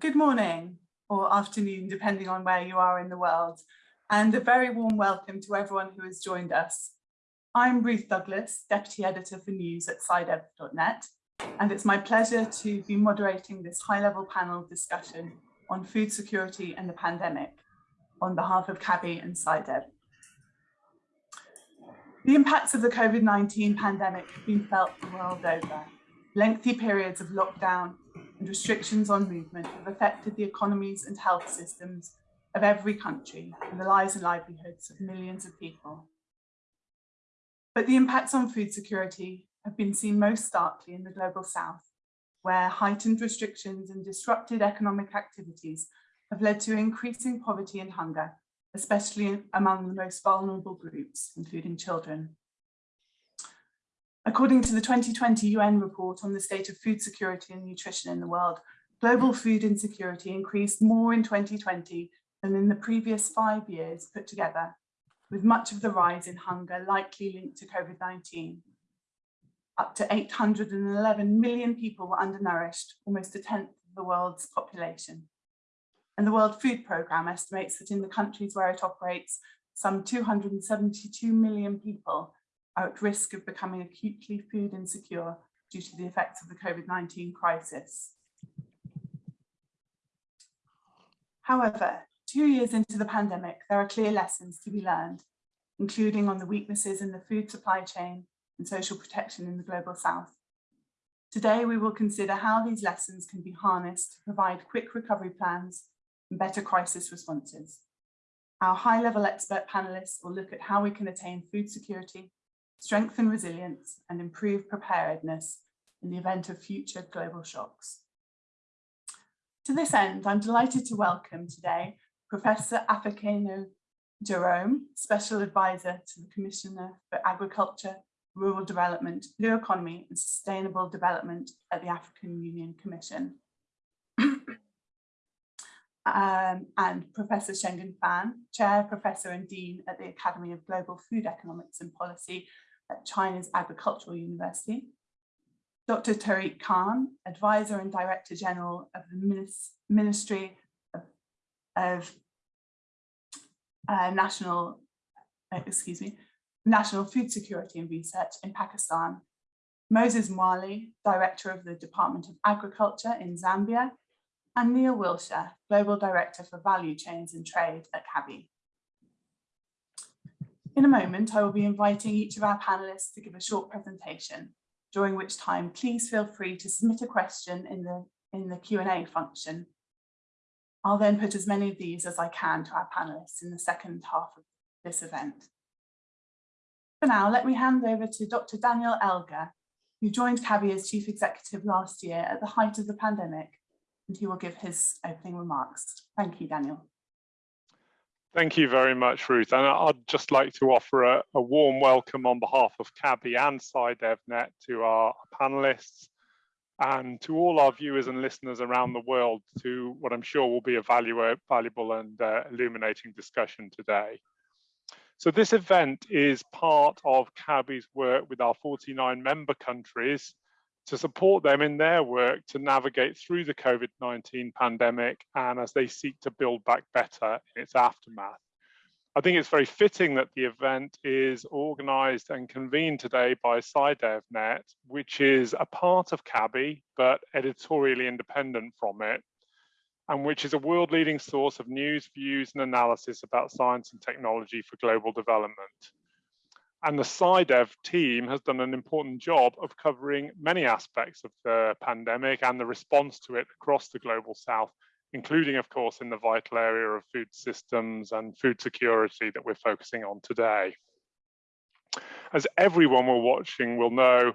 Good morning or afternoon, depending on where you are in the world, and a very warm welcome to everyone who has joined us. I'm Ruth Douglas, Deputy Editor for News at SciDev.net, and it's my pleasure to be moderating this high-level panel discussion on food security and the pandemic on behalf of CABI and SciDev. The impacts of the COVID-19 pandemic have been felt the world over. Lengthy periods of lockdown and restrictions on movement have affected the economies and health systems of every country and the lives and livelihoods of millions of people. But the impacts on food security have been seen most starkly in the global south, where heightened restrictions and disrupted economic activities have led to increasing poverty and hunger, especially among the most vulnerable groups, including children. According to the 2020 UN report on the state of food security and nutrition in the world, global food insecurity increased more in 2020 than in the previous five years put together, with much of the rise in hunger likely linked to COVID-19. Up to 811 million people were undernourished, almost a tenth of the world's population. And the World Food Programme estimates that in the countries where it operates, some 272 million people are at risk of becoming acutely food insecure due to the effects of the COVID-19 crisis. However, two years into the pandemic, there are clear lessons to be learned, including on the weaknesses in the food supply chain and social protection in the Global South. Today, we will consider how these lessons can be harnessed to provide quick recovery plans and better crisis responses. Our high-level expert panelists will look at how we can attain food security strengthen resilience and improve preparedness in the event of future global shocks. To this end, I'm delighted to welcome today Professor Afeikhena Jerome, Special Advisor to the Commissioner for Agriculture, Rural Development, Blue Economy and Sustainable Development at the African Union Commission. um, and Professor Shenggen Fan, Chair, Professor and Dean at the Academy of Global Food Economics and Policy at China's Agricultural University, Dr. Tariq Khan, Advisor and Director General of the Ministry of, of uh, National, uh, excuse me, National Food Security and Research in Pakistan, Moses Mwale, Director of the Department of Agriculture in Zambia, and Neil Wilshire, Global Director for Value Chains and Trade at CABI. In a moment, I will be inviting each of our panelists to give a short presentation, during which time please feel free to submit a question in the, in the Q&A function. I'll then put as many of these as I can to our panelists in the second half of this event. For now, let me hand over to Dr. Daniel Elger, who joined CABI as Chief Executive last year at the height of the pandemic, and he will give his opening remarks. Thank you, Daniel. Thank you very much, Ruth. And I'd just like to offer a, a warm welcome on behalf of CABI and SciDevNet to our panelists and to all our viewers and listeners around the world to what I'm sure will be a valuable and uh, illuminating discussion today. So this event is part of CABI's work with our 49 member countries to support them in their work to navigate through the COVID-19 pandemic and as they seek to build back better in its aftermath. I think it's very fitting that the event is organized and convened today by SciDevNet, which is a part of CABI, but editorially independent from it, and which is a world leading source of news, views, and analysis about science and technology for global development. And the SciDev team has done an important job of covering many aspects of the pandemic and the response to it across the global south, including, of course, in the vital area of food systems and food security that we're focusing on today. As everyone we're watching will know,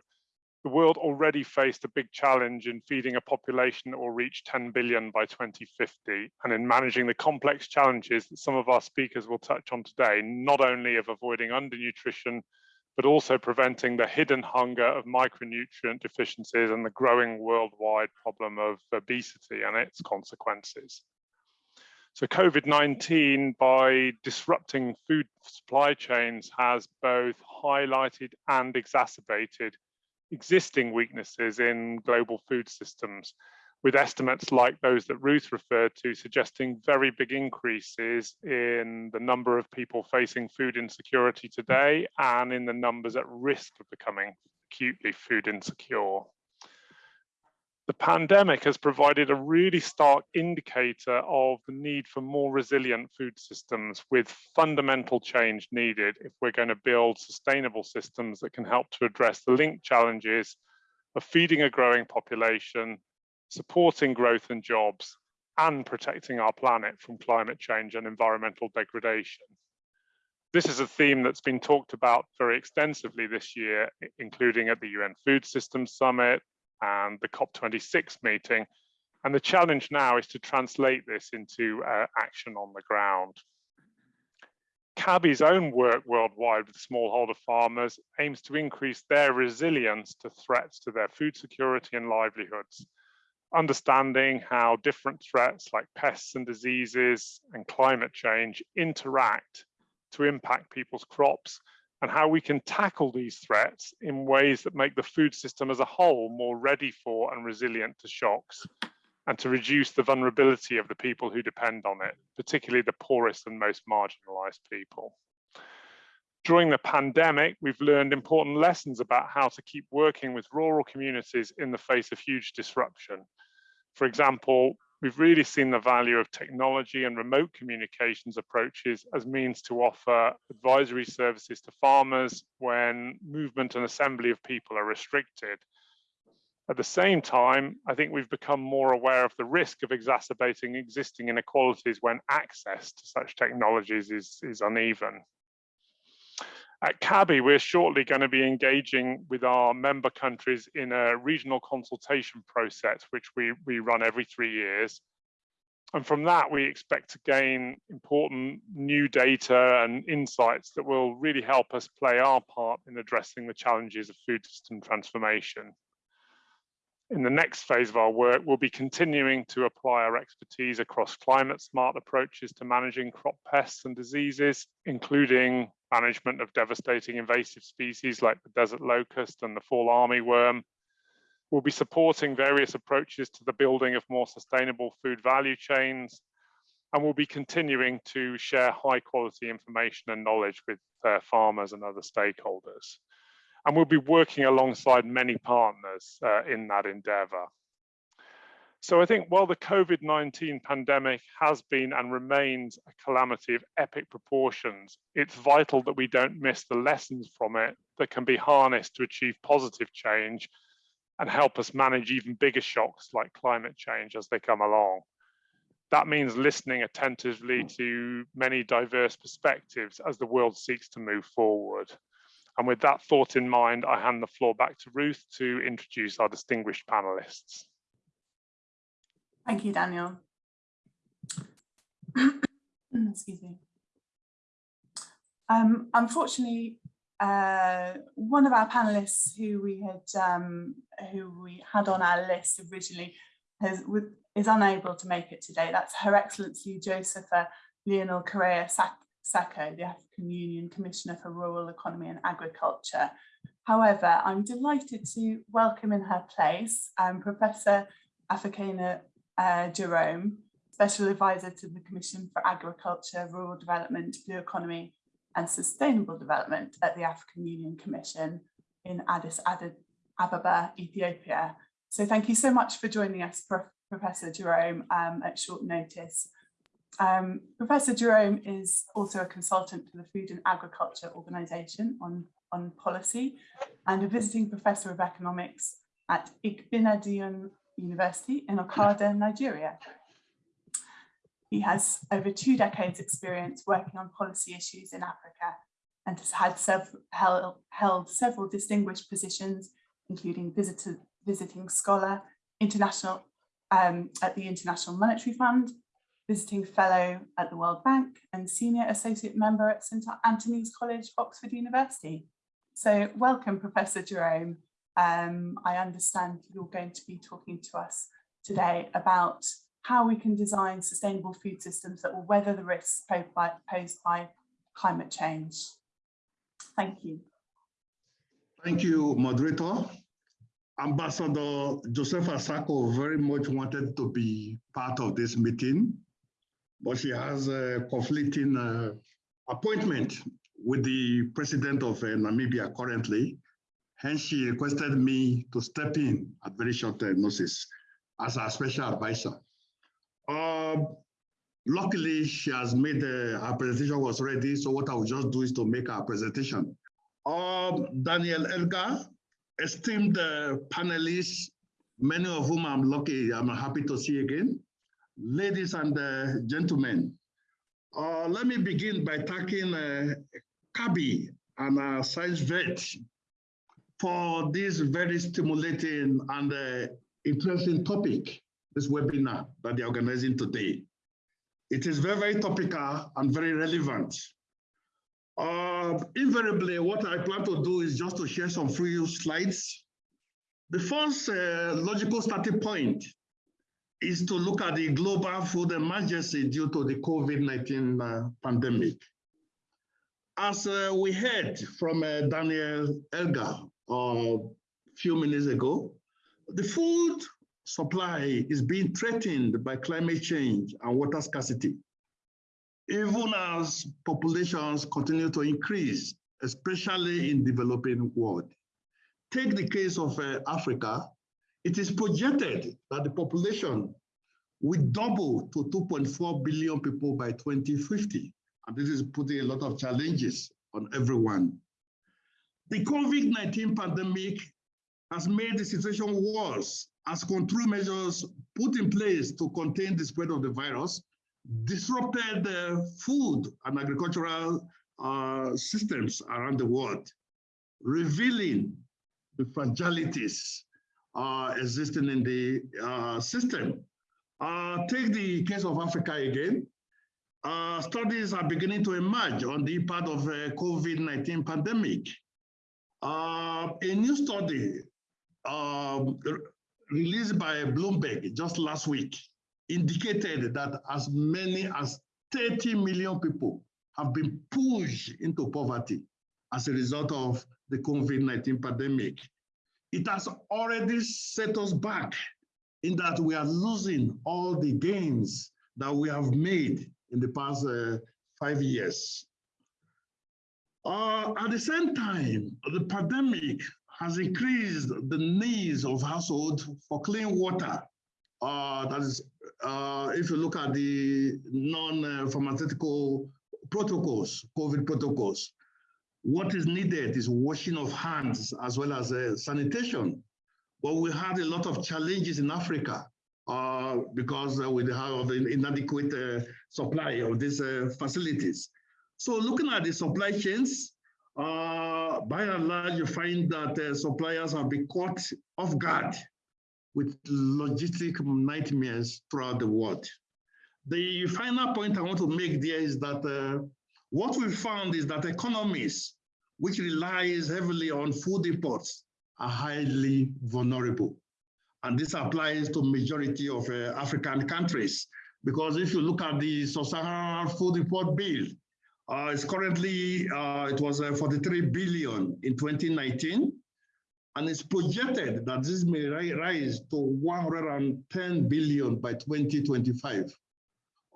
the world already faced a big challenge in feeding a population that will reach 10 billion by 2050 and in managing the complex challenges that some of our speakers will touch on today, not only of avoiding undernutrition, but also preventing the hidden hunger of micronutrient deficiencies and the growing worldwide problem of obesity and its consequences. So COVID-19, by disrupting food supply chains, has both highlighted and exacerbated existing weaknesses in global food systems, with estimates like those that Ruth referred to suggesting very big increases in the number of people facing food insecurity today and in the numbers at risk of becoming acutely food insecure. The pandemic has provided a really stark indicator of the need for more resilient food systems with fundamental change needed if we're going to build sustainable systems that can help to address the linked challenges of feeding a growing population, supporting growth and jobs, and protecting our planet from climate change and environmental degradation. This is a theme that's been talked about very extensively this year, including at the UN Food Systems Summit and the COP26 meeting. And the challenge now is to translate this into uh, action on the ground. CABI's own work worldwide with smallholder farmers aims to increase their resilience to threats to their food security and livelihoods understanding how different threats like pests and diseases and climate change interact to impact people's crops and how we can tackle these threats in ways that make the food system as a whole more ready for and resilient to shocks and to reduce the vulnerability of the people who depend on it, particularly the poorest and most marginalized people. During the pandemic, we've learned important lessons about how to keep working with rural communities in the face of huge disruption. For example, we've really seen the value of technology and remote communications approaches as means to offer advisory services to farmers when movement and assembly of people are restricted. At the same time, I think we've become more aware of the risk of exacerbating existing inequalities when access to such technologies is, is uneven. At CABI, we're shortly going to be engaging with our member countries in a regional consultation process, which we, we run every three years. And from that, we expect to gain important new data and insights that will really help us play our part in addressing the challenges of food system transformation in the next phase of our work, we'll be continuing to apply our expertise across climate smart approaches to managing crop pests and diseases, including management of devastating invasive species like the desert locust and the fall armyworm. We'll be supporting various approaches to the building of more sustainable food value chains, and we'll be continuing to share high quality information and knowledge with uh, farmers and other stakeholders and we'll be working alongside many partners uh, in that endeavour. So I think while the COVID-19 pandemic has been and remains a calamity of epic proportions, it's vital that we don't miss the lessons from it that can be harnessed to achieve positive change and help us manage even bigger shocks like climate change as they come along. That means listening attentively to many diverse perspectives as the world seeks to move forward. And with that thought in mind, I hand the floor back to Ruth to introduce our distinguished panelists. Thank you, Daniel. Excuse me. Um, unfortunately, uh, one of our panelists who we had um, who we had on our list originally has is unable to make it today. That's Her Excellency Josefa Leonel Correia Sacko, the African Union Commissioner for Rural Economy and Agriculture. However, I'm delighted to welcome in her place um, Professor Afeikhena uh, Jerome, Special Advisor to the Commission for Agriculture, Rural Development, Blue Economy and Sustainable Development at the African Union Commission in Addis Ababa, Ethiopia. So thank you so much for joining us, Prof Professor Jerome, um, at short notice. Um, Professor Jerome is also a consultant to the Food and Agriculture Organization on, on policy and a visiting professor of economics at Igbinedion University in Okada, Nigeria. He has over two decades experience working on policy issues in Africa and has had several, held, held several distinguished positions, including visitor, visiting scholar, international um, at the International Monetary Fund, visiting fellow at the World Bank and senior associate member at St Antony's College, Oxford University. So welcome, Professor Jerome. Um, I understand you're going to be talking to us today about how we can design sustainable food systems that will weather the risks posed by, posed by climate change. Thank you. Thank you, moderator. Ambassador Josefa Sacko very much wanted to be part of this meeting, but she has a conflicting uh, appointment with the president of uh, Namibia currently. Hence, she requested me to step in at very short uh, notice as a special advisor. Um, luckily, she has made uh, her presentation was ready. So what I will just do is to make her presentation. Um, Daniel Elger, esteemed uh, panelists, many of whom I'm lucky, I'm happy to see again. Ladies and uh, gentlemen, uh, let me begin by thanking uh, CABI and uh, SciDevNet for this very stimulating and uh, interesting topic, this webinar that they're organizing today. It is very, very topical and very relevant. Uh, invariably, what I plan to do is just to share some few slides. The first uh, logical starting point is to look at the global food emergency due to the COVID-19 uh, pandemic. As uh, we heard from uh, Daniel Elger a few minutes ago, the food supply is being threatened by climate change and water scarcity even as populations continue to increase, especially in developing world. Take the case of uh, Africa, it is projected that the population will double to 2.4 billion people by 2050. And this is putting a lot of challenges on everyone. The COVID-19 pandemic has made the situation worse as control measures put in place to contain the spread of the virus disrupted the food and agricultural uh, systems around the world, revealing the fragilities existing in the uh, system. Uh, take the case of Africa again. Uh, studies are beginning to emerge on the impact of the COVID-19 pandemic. Uh, a new study um, released by Bloomberg just last week indicated that as many as 30 million people have been pushed into poverty as a result of the COVID-19 pandemic. It has already set us back in that we are losing all the gains that we have made in the past uh, five years. Uh, at the same time, the pandemic has increased the needs of households for clean water. Uh, that is uh, if you look at the non-pharmaceutical protocols, COVID protocols, what is needed is washing of hands as well as uh, sanitation. But we had a lot of challenges in Africa uh, because uh, we have an inadequate uh, supply of these uh, facilities. So looking at the supply chains, uh, by and large, you find that suppliers have been caught off guard with logistic nightmares throughout the world. The final point I want to make there is that uh, what we found is that economies which relies heavily on food imports are highly vulnerable. And this applies to majority of uh, African countries. Because if you look at the sub-Saharan food import bill, uh, it's currently, uh, it was uh, 43 billion in 2019 and it's projected that this may rise to 110 billion by 2025.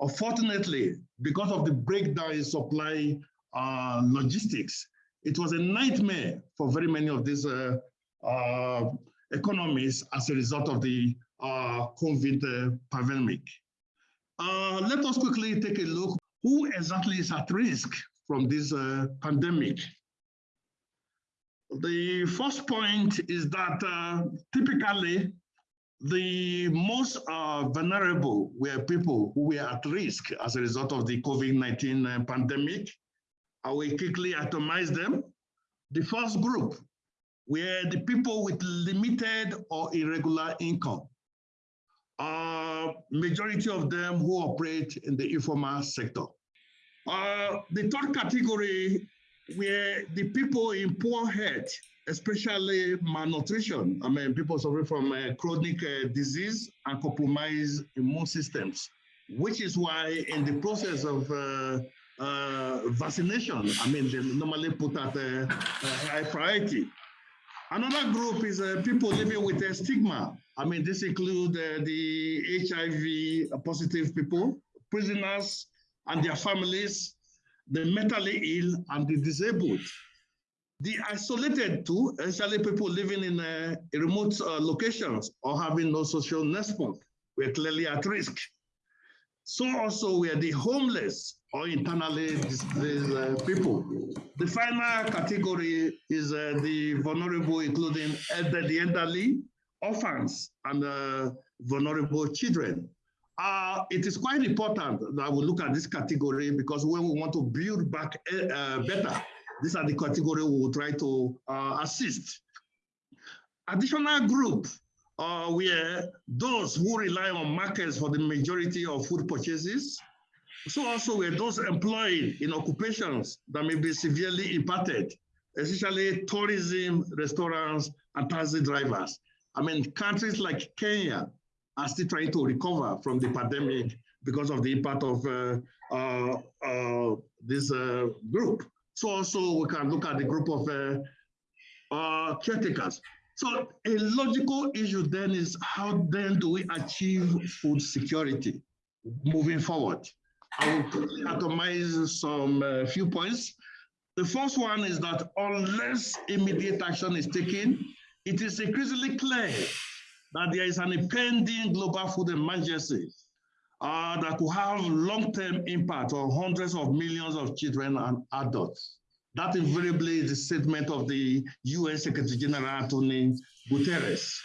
Unfortunately, because of the breakdown in supply uh, logistics, it was a nightmare for very many of these uh, uh, economies as a result of the uh, COVID uh, pandemic. Uh, let us quickly take a look who exactly is at risk from this pandemic. The first point is that typically the most uh, vulnerable were people who were at risk as a result of the COVID-19 uh, pandemic. I will quickly atomize them. The first group were the people with limited or irregular income. Uh, majority of them who operate in the informal sector. Uh, the third category were the people in poor health, especially malnutrition, I mean, people suffering from uh, chronic uh, disease and compromised immune systems, which is why in the process of uh, uh vaccination, I mean, they normally put at a, high priority. Another group is uh, people living with a stigma. I mean, this includes uh, the HIV positive people, prisoners and their families, the mentally ill and the disabled. The isolated too, especially people living in uh, remote uh, locations or having no social network, we're clearly at risk. So also we are the homeless or internally displaced uh, people. The final category is uh, the vulnerable, including the elderly, orphans, and uh, vulnerable children. Uh, it is quite important that we look at this category because when we want to build back uh, better, these are the category we will try to uh, assist. Additional group uh, were those who rely on markets for the majority of food purchases. So also were those employed in occupations that may be severely impacted, especially tourism, restaurants, and taxi drivers. I mean, countries like Kenya are still trying to recover from the pandemic because of the impact of uh, uh, uh this uh, group. So also we can look at the group of uh, uh, caretakers. So a logical issue then is how then do we achieve food security moving forward? I will atomize some uh, few points. The first one is that unless immediate action is taken, it is increasingly clear that there is an impending global food emergency uh, that could have long-term impact on hundreds of millions of children and adults. That invariably is the statement of the UN Secretary General Antonio Guterres.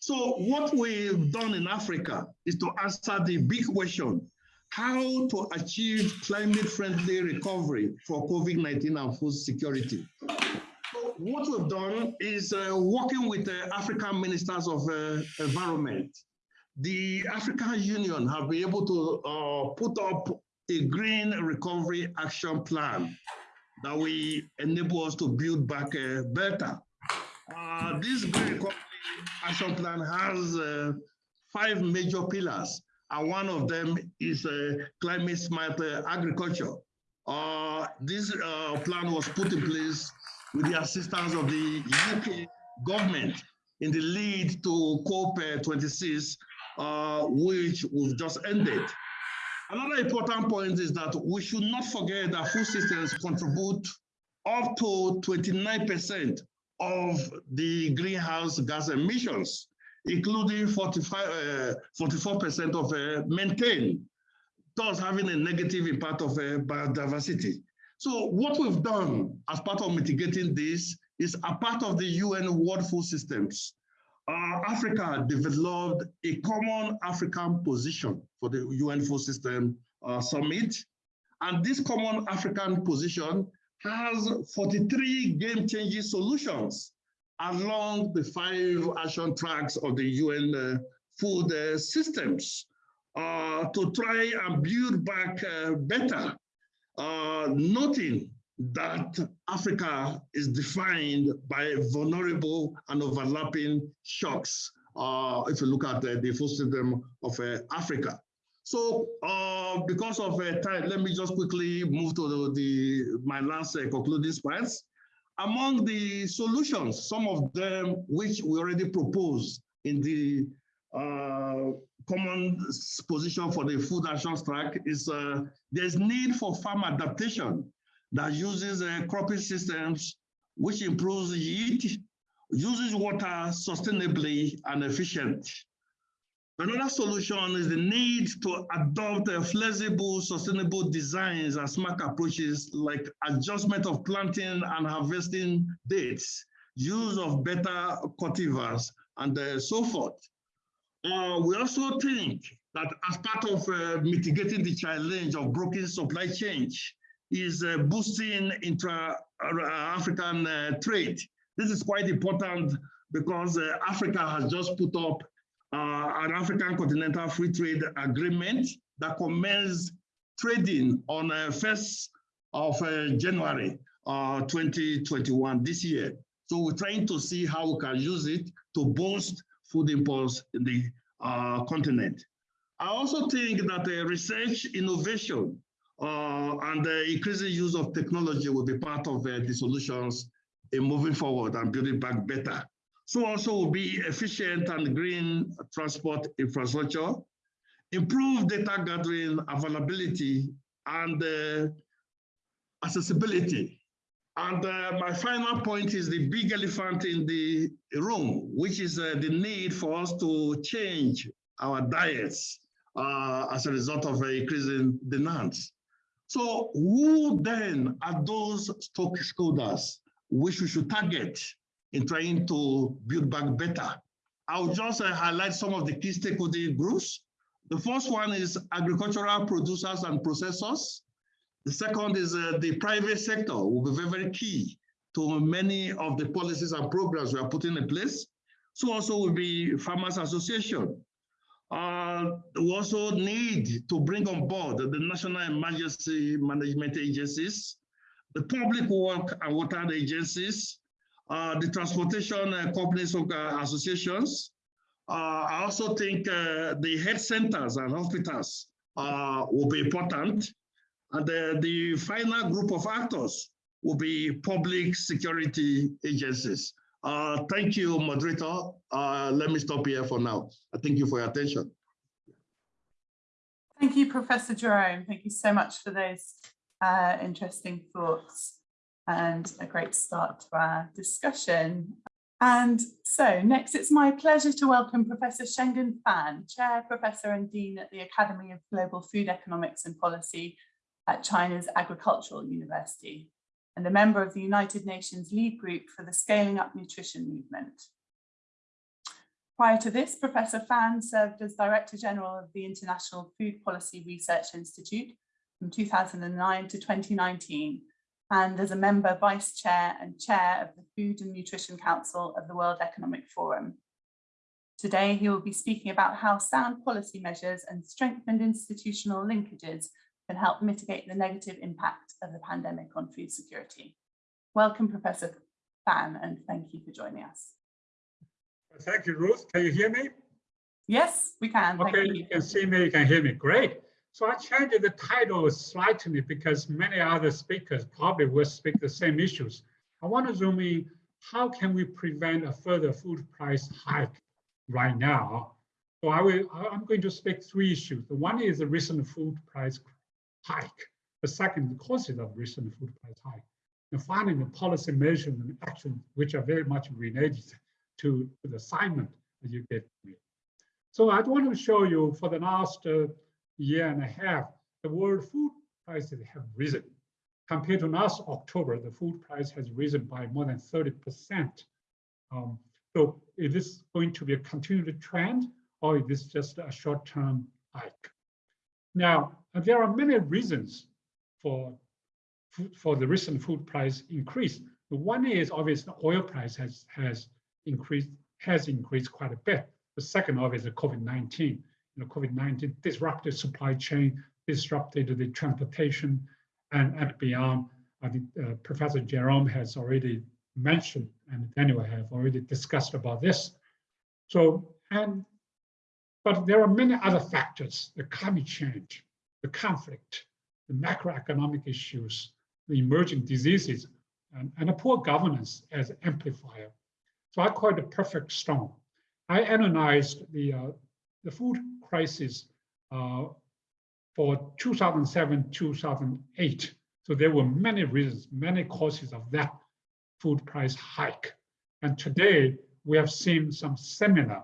So what we've done in Africa is to answer the big question, how to achieve climate-friendly recovery for COVID-19 and food security. So what we've done is uh, working with the African Ministers of uh, Environment. The African Union have been able to uh, put up a green recovery action plan that will enable us to build back uh, better. Uh, this Green Recovery Action Plan has uh, five major pillars, and one of them is uh, climate smart uh, agriculture. This plan was put in place with the assistance of the UK government in the lead to COP26, which we've just ended. Another important point is that we should not forget that food systems contribute up to 29% of the greenhouse gas emissions, including 45, uh, 44% of uh, methane, thus having a negative impact of uh, biodiversity. So what we've done as part of mitigating this is a part of the UN World Food Systems uh, Africa developed a common African position for the UN Food System uh, Summit. And this common African position has 43 game-changing solutions along the five action tracks of the UN uh, food uh, systems uh, to try and build back uh, better, noting that Africa is defined by vulnerable and overlapping shocks. Uh, if you look at the, the food system of uh, Africa. So uh, because of uh, time, let me just quickly move to the, the my last uh, concluding points. Among the solutions, some of them which we already proposed in the uh, common position for the food action track is there's need for farm adaptation that uses uh, cropping systems which improves yield, uses water sustainably and efficient. Another solution is the need to adopt uh, flexible, sustainable designs and smart approaches like adjustment of planting and harvesting dates, use of better cultivars, and uh, so forth. Uh, we also think that as part of uh, mitigating the challenge of broken supply chain, is uh, boosting intra-African uh, trade. This is quite important because uh, Africa has just put up an African Continental Free Trade Agreement that commenced trading on 1st of January 2021 this year. So we're trying to see how we can use it to boost food imports in the uh, continent. I also think that uh, research innovation uh, and the increasing use of technology will be part of uh, the solutions in moving forward and building back better. So also will be efficient and green transport infrastructure, improve data gathering availability and uh, accessibility. And uh, my final point is the big elephant in the room, which is uh, the need for us to change our diets uh, as a result of increasing demands. So who then are those stakeholders which we should target in trying to build back better? I'll just uh, highlight some of the key stakeholder groups. The first one is agricultural producers and processors. The second is uh, the private sector will be very, very key to many of the policies and programs we are putting in place. So also will be Farmers Association. Uh, we also need to bring on board the National Emergency Management Agencies, the Public Work and Water Agencies, uh, the Transportation uh, Companies Associations. Uh, I also think uh, the health centers and hospitals uh, will be important. And the final group of actors will be public security agencies. Uh, thank you, moderator. Uh, let me stop here for now. Thank you for your attention. Thank you, Professor Jerome. Thank you so much for those uh, interesting thoughts and a great start to our discussion. And so next, it's my pleasure to welcome Professor Shenggen Fan, Chair, Professor and Dean at the Academy of Global Food Economics and Policy at China's Agricultural University and a member of the United Nations lead group for the Scaling Up Nutrition Movement. Prior to this, Professor Fan served as Director General of the International Food Policy Research Institute from 2009 to 2019, and as a member, Vice Chair and Chair of the Food and Nutrition Council of the World Economic Forum. Today, he will be speaking about how sound policy measures and strengthened institutional linkages can help mitigate the negative impact of the pandemic on food security. Welcome, Professor Fan, and thank you for joining us. Thank you, Ruth. Can you hear me? Yes, we can. Okay, you. you can see me, you can hear me. Great. So I changed the title slightly because many other speakers probably will speak the same issues. I want to zoom in, how can we prevent a further food price hike right now? So I will, I'm going to speak three issues. The one is the recent food price hike. The second, causes of recent food price hike. And finally, the policy measures and actions, which are very much related to, the assignment that you gave me. So I want to show you for the last uh, year and a half, the world food prices have risen. Compared to last October, the food price has risen by more than 30%. Um, so is this going to be a continued trend or is this just a short-term hike? Now, there are many reasons for, for the recent food price increase. The one is obviously the oil price has, has increased, has increased quite a bit. The second obviously COVID-19. You know, COVID-19 disrupted supply chain, disrupted the transportation and, and beyond. I think uh, Professor Jerome has already mentioned and Daniel have already discussed about this. So, and but there are many other factors, the climate change, the conflict, the macroeconomic issues, the emerging diseases, and, and a poor governance as amplifier. So I call it a perfect storm. I analyzed the, uh, the food crisis uh, for 2007, 2008. So there were many reasons, many causes of that food price hike. And today we have seen some similar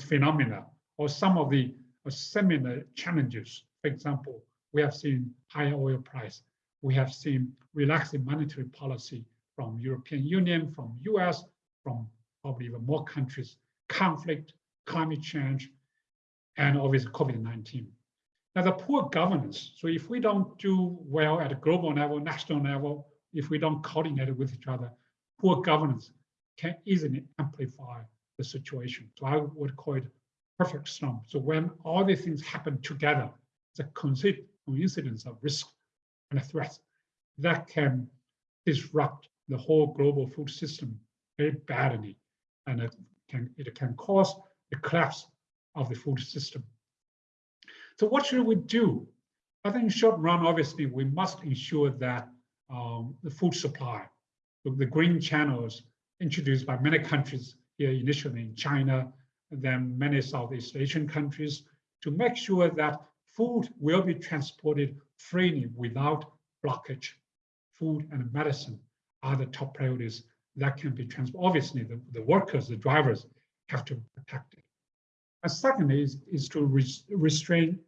phenomena or some of the similar challenges. For example, we have seen higher oil price. We have seen relaxing monetary policy from European Union, from US, from probably even more countries, conflict, climate change, and obviously COVID-19. Now the poor governance, so if we don't do well at a global level, national level, if we don't coordinate with each other, poor governance can easily amplify the situation. So I would call it perfect storm. So when all these things happen together, it's a coincidence of risk and a threat that can disrupt the whole global food system very badly. And it can, it can cause the collapse of the food system. So what should we do? I think in short run, obviously, we must ensure that um, the food supply the, the green channels introduced by many countries here initially in China, then many Southeast Asian countries to make sure that food will be transported freely without blockage. Food and medicine are the top priorities that can be transported. Obviously, the, the workers, the drivers have to be protected. And secondly is, is to res- restrain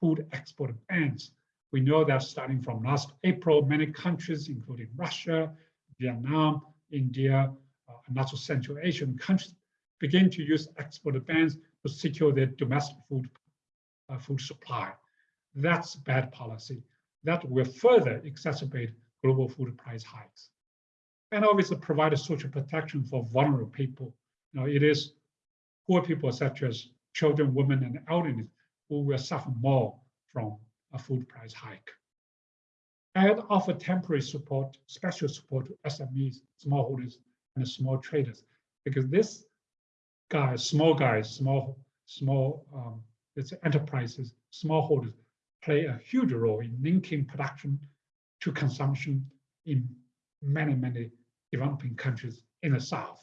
food export bans. We know that starting from last April, many countries, including Russia, Vietnam, India, uh, and also Central Asian countries, begin to use export bans to secure their domestic food, uh, food supply. That's bad policy. That will further exacerbate global food price hikes. And obviously provide social protection for vulnerable people. You know, it is poor people such as children, women, and elderly who will suffer more from a food price hike. And offer temporary support, special support to SMEs, smallholders, and small traders, because this guys, small guys, small, small, um, it's enterprises, smallholders play a huge role in linking production to consumption in many, many developing countries in the South.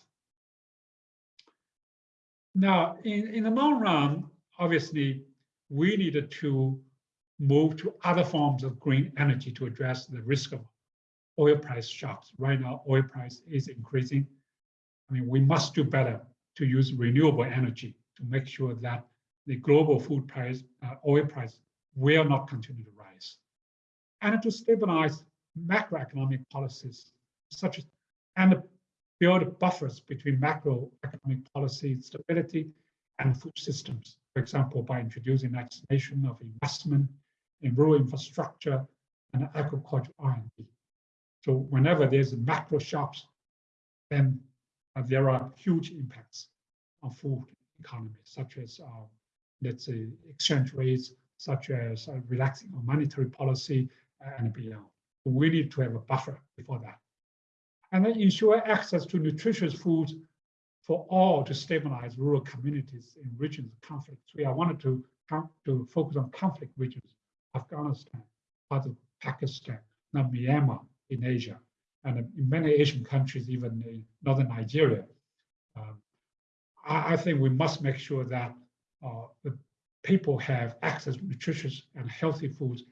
Now, in, in the long run, obviously, we needed to move to other forms of green energy to address the risk of oil price shocks. Right now, oil price is increasing. I mean, we must do better to use renewable energy to make sure that the global food price, uh, oil price will not continue to rise. And to stabilize macroeconomic policies such as, and build buffers between macroeconomic policy stability and food systems. For example, by introducing legislation of investment in rural infrastructure and agricultural R&D. So whenever there's macro shocks, then there are huge impacts on food economy, such as, uh, let's say, exchange rates, such as uh, relaxing on monetary policy and beyond. We need to have a buffer before that. And then ensure access to nutritious foods for all to stabilize rural communities in regions of conflict. So I wanted to, to focus on conflict regions, Afghanistan, parts of Pakistan, now Myanmar in Asia, and in many Asian countries, even in northern Nigeria. Um, I, I, think we must make sure that uh, the people have access to nutritious and healthy foods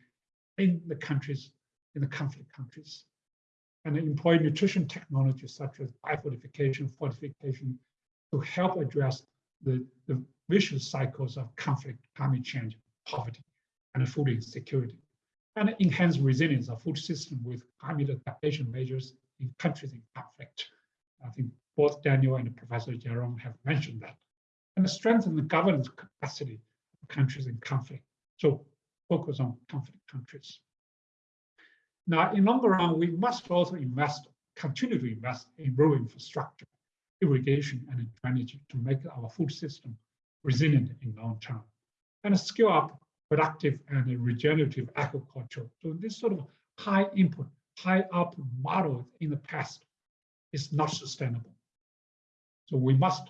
in the countries, in the conflict countries. And employ nutrition technologies such as biofortification, fortification, to help address the, the vicious cycles of conflict, climate change, poverty, and food insecurity and enhance resilience of food system with climate adaptation measures in countries in conflict. I think both Daniel and Professor Jerome have mentioned that. And strengthen the governance capacity of countries in conflict. So focus on conflict countries. Now, in longer run, we must also invest, continue to invest in rural infrastructure, irrigation, and drainage to make our food system resilient in long term. And scale up productive and regenerative agriculture. So this sort of high input, high output model in the past is not sustainable. So we must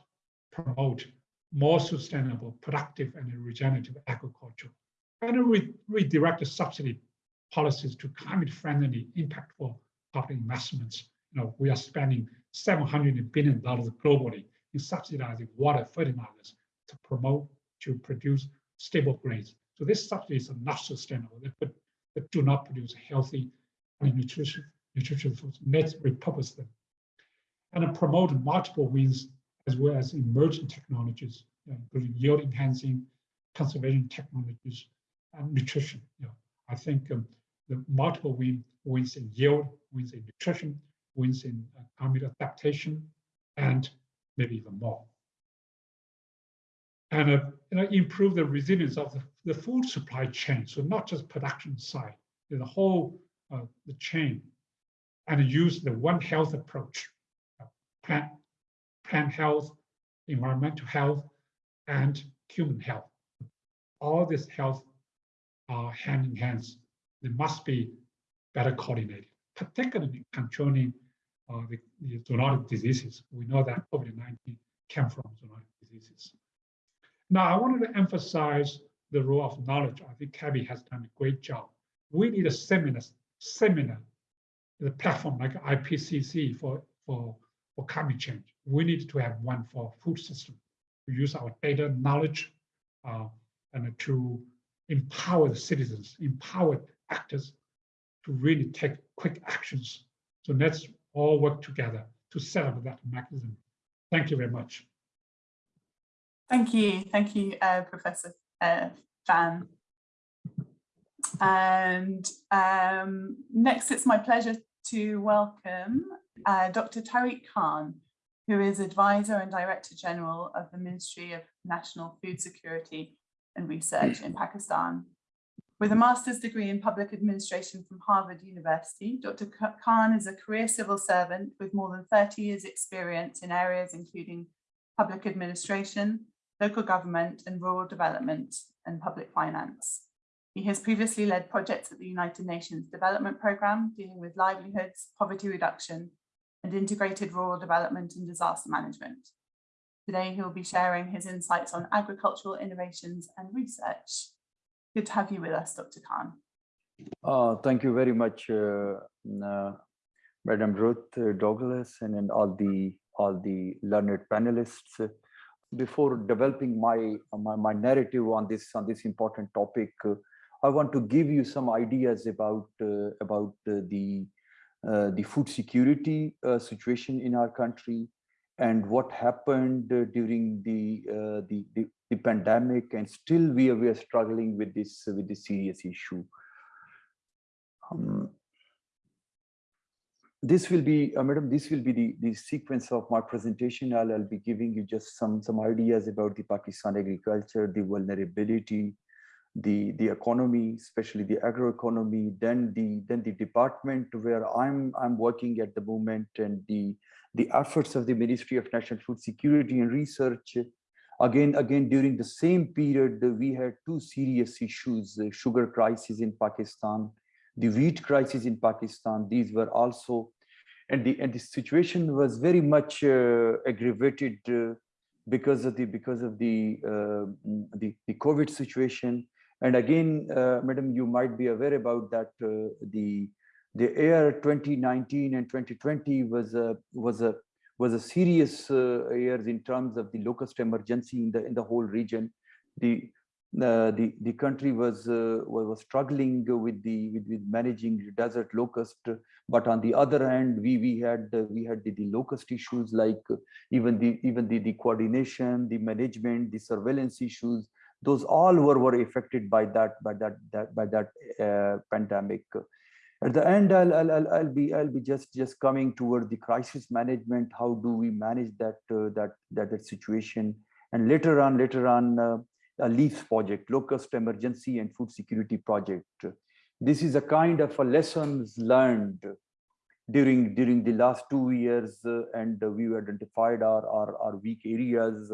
promote more sustainable, productive, and regenerative agriculture, and re redirect the subsidy policies to climate-friendly, impactful public investments. You know, we are spending 700 billion dollars globally in subsidizing water fertilizers to promote to produce stable grains so these subsidies are not sustainable. They, put, they do not produce healthy and nutrition foods. Let's repurpose them. And promote multiple wins as well as emerging technologies, including yield enhancing, conservation technologies, and nutrition. You know, I think um, the multiple win, wins in yield, wins in nutrition, wins in uh, climate adaptation, and maybe even more and uh, you know, improve the resilience of the, the food supply chain. So not just production side, the whole uh, the chain, and use the One Health approach, uh, plant, plant health, environmental health, and human health. All this health are hand in hand. They must be better coordinated, particularly controlling uh, the, the zoonotic diseases. We know that COVID-19 came from zoonotic diseases. Now, I wanted to emphasize the role of knowledge. I think CABI has done a great job. We need a seminar, seminar the platform like IPCC for, for, for climate change. We need to have one for food system. To use our data knowledge uh, and to empower the citizens, empower actors to really take quick actions. So let's all work together to set up that mechanism. Thank you very much. Thank you. Thank you, uh, Professor uh, Fan. And um, next, it's my pleasure to welcome uh, Dr. Tariq Khan, who is Advisor and Director General of the Ministry of National Food Security and Research in Pakistan. With a master's degree in public administration from Harvard University, Dr. Khan is a career civil servant with more than 30 years experience in areas including public administration, local government and rural development and public finance. He has previously led projects at the United Nations Development Programme dealing with livelihoods, poverty reduction and integrated rural development and disaster management. Today, he'll be sharing his insights on agricultural innovations and research. Good to have you with us, Dr. Khan. Uh, thank you very much, uh, uh, Madam Ruth Douglas and, and all the all the learned panelists. Before developing my, my, my narrative on this on this important topic, uh, I want to give you some ideas about uh, about the the food security situation in our country and what happened during the, the, the the pandemic and still we are, we are struggling with this with this serious issue. Um, this will be uh, madam this will be the the sequence of my presentation. I'll, I'll be giving you just some some ideas about the pakistan agriculture the vulnerability the the economy especially the agroeconomy then the then the department where i'm i'm working at the moment and the the efforts of the ministry of national food security and research. Again, again, during the same period, we had two serious issues, the sugar crisis in Pakistan, the wheat crisis in Pakistan. These were also, and the, and the situation was very much uh, aggravated uh, because of the because of the, uh, the, the COVID situation. And again, madam, you might be aware about that the the year 2019 and 2020 was a was a was a serious uh, years in terms of the locust emergency in the in the whole region. The uh, the the country was uh, was struggling with the with, with managing desert locust, but on the other hand, we we had we had the, the locust issues like even the even the the coordination, the management, the surveillance issues. Those all were were affected by that by that that by that uh, pandemic. At the end I'll, I'll, I'll be i'll be just just coming toward the crisis management. How do we manage that uh, that, that that situation? And later on later on uh, a leaves project locust emergency and food security project this is a kind of a lessons learned during during the last two years uh, and we identified our, our our weak areas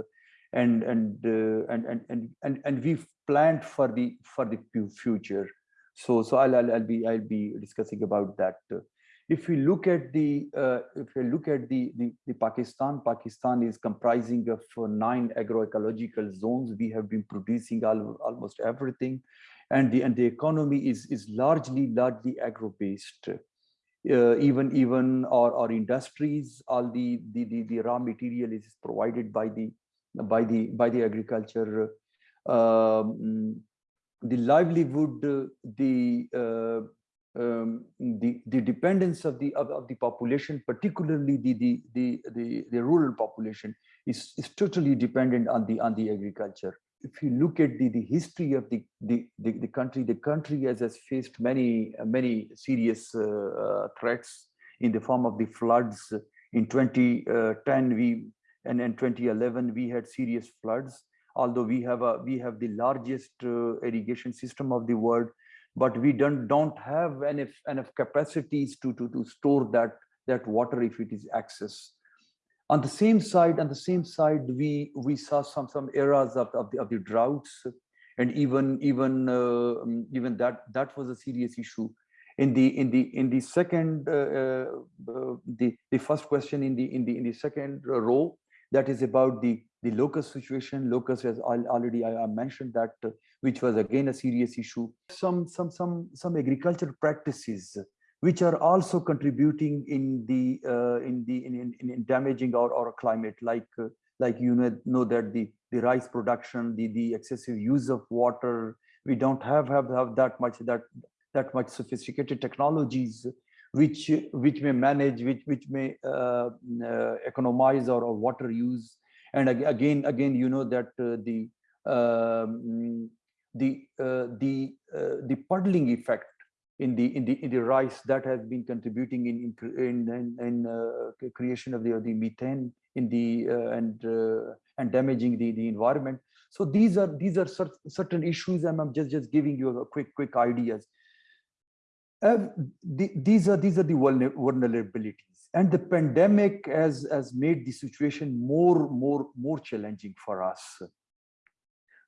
and and, uh, and and and and and we've planned for the for the future so, so I'll, I'll, I'll be I'll be discussing about that. If we look at the uh, if we look at the, the, the Pakistan, Pakistan is comprising of uh, nine agroecological zones. We have been producing all, almost everything, and the and the economy is is largely largely agro based. Uh, even even our, our industries, all the, the the the raw material is provided by the by the by the agriculture. Um, the livelihood, uh, the uh, um, the the dependence of the of, of, the population, particularly the the the the, the rural population, is, is totally dependent on the on the agriculture. If you look at the, the history of the, the, the, the country, the country has, has faced many many serious uh, threats in the form of the floods. In 2010, we and in 2011 we had serious floods although we have a we have the largest uh, irrigation system of the world but we don't don't have enough enough capacities to to to store that that water if it is access on the same side on the same side we we saw some some eras of, of the of the droughts. And even even uh, even that that was a serious issue. In the in the in the second uh, uh the the first question in the in the in the second row that is about the the locust situation locust as already i, mentioned that uh, which was again a serious issue. Some some some some agricultural practices which are also contributing in the uh, in the in, in, in damaging our, our climate, like uh, like you know, know that the the rice production, the the excessive use of water, we don't have have, have that much that that much sophisticated technologies which which may manage which which may uh, uh, economize our, our water use and again again you know that uh, the um, the uh, the uh, the puddling effect in the in the in the rice that has been contributing in in in, in uh, creation of the the methane in the and and damaging the the environment. So these are these are certain issues and i'm just just giving you a quick quick ideas. Uh, the, these are these are the vulnerabilities and the pandemic has has made the situation more more more challenging for us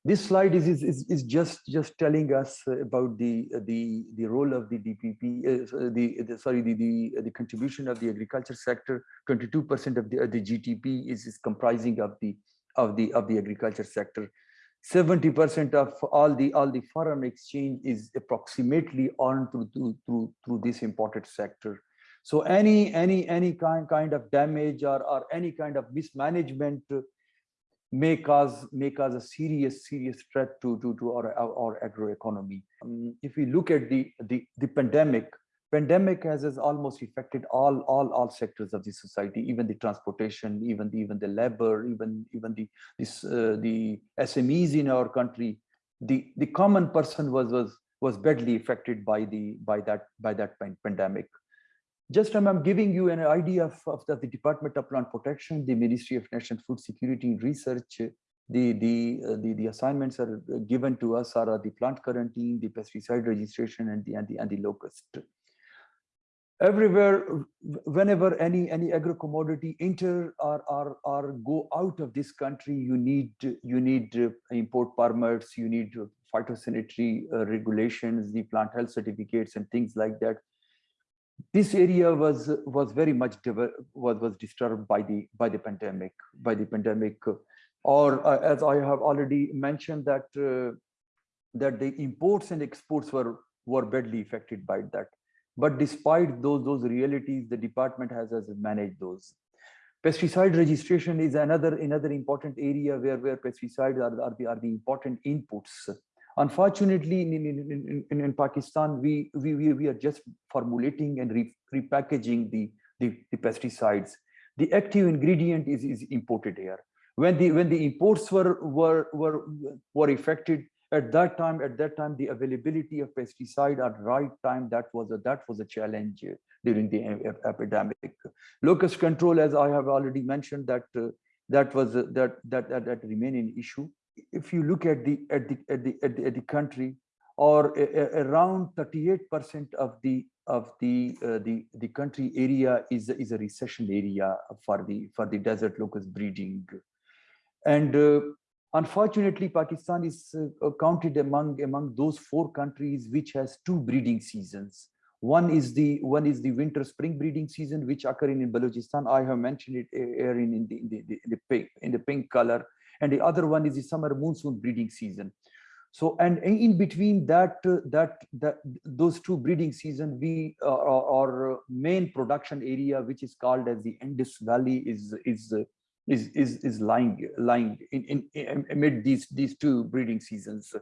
this slide is, is, is, just just telling us about the the the role of the DPP, uh, the, the, sorry the, the the contribution of the agriculture sector. 22% of the the GDP is, is comprising of the of the of the agriculture sector. 70% of all the all the foreign exchange is approximately earned through through through, through this imported sector. So any any any kind kind of damage or or any kind of mismanagement may cause may cause a serious serious threat to to to our our, our agroeconomy. Um, if we look at the the the pandemic, pandemic has, has almost affected all all all sectors of the society, even the transportation, even the even the labor, even even the this uh, the SMEs in our country. The the common person was was was badly affected by the by that by that pandemic just I'm giving you an idea of, of the, the, Department of Plant Protection, the Ministry of National Food Security Research. The, the, uh, the, the assignments are given to us are the plant quarantine, the pesticide registration, and the, and the, and the locust. Everywhere, whenever any, any agro commodity enter or, or, or go out of this country, you need, you need uh, import permits, you need phytosanitary uh, regulations, the plant health certificates and things like that this area was was very much was was disturbed by the by the pandemic by the pandemic. Or uh, as i have already mentioned that uh, that the imports and exports were were badly affected by that. But despite those those realities the department has has managed those. Pesticide registration is another another important area where where pesticides are, are the are the important inputs Unfortunately, in, in, in, in, Pakistan, we, we, we are just formulating and re, repackaging the, the, the, pesticides. The active ingredient is, is imported here. When the when the imports were were were were affected at that time, at that time, the availability of pesticide at right time that was a that was a challenge during the epidemic. Locust control, as I have already mentioned, that uh, that was uh, that that that, that remain an issue if you look at the at the at the at the, at the country or a, a, around 38 percent of the of the uh, the the country area is is a recession area for the for the desert locust breeding. And uh, unfortunately pakistan is uh, counted among among those four countries which has two breeding seasons. One is the one is the winter spring breeding season which occur in, in balochistan. I have mentioned it here in, in the, in the, in the pink in the pink color and the other one is the summer monsoon breeding season. So and in between that uh, that that those two breeding season we uh, our main production area which is called as the indus valley is is uh, is is is lying lying in, in, in amid these these two breeding seasons.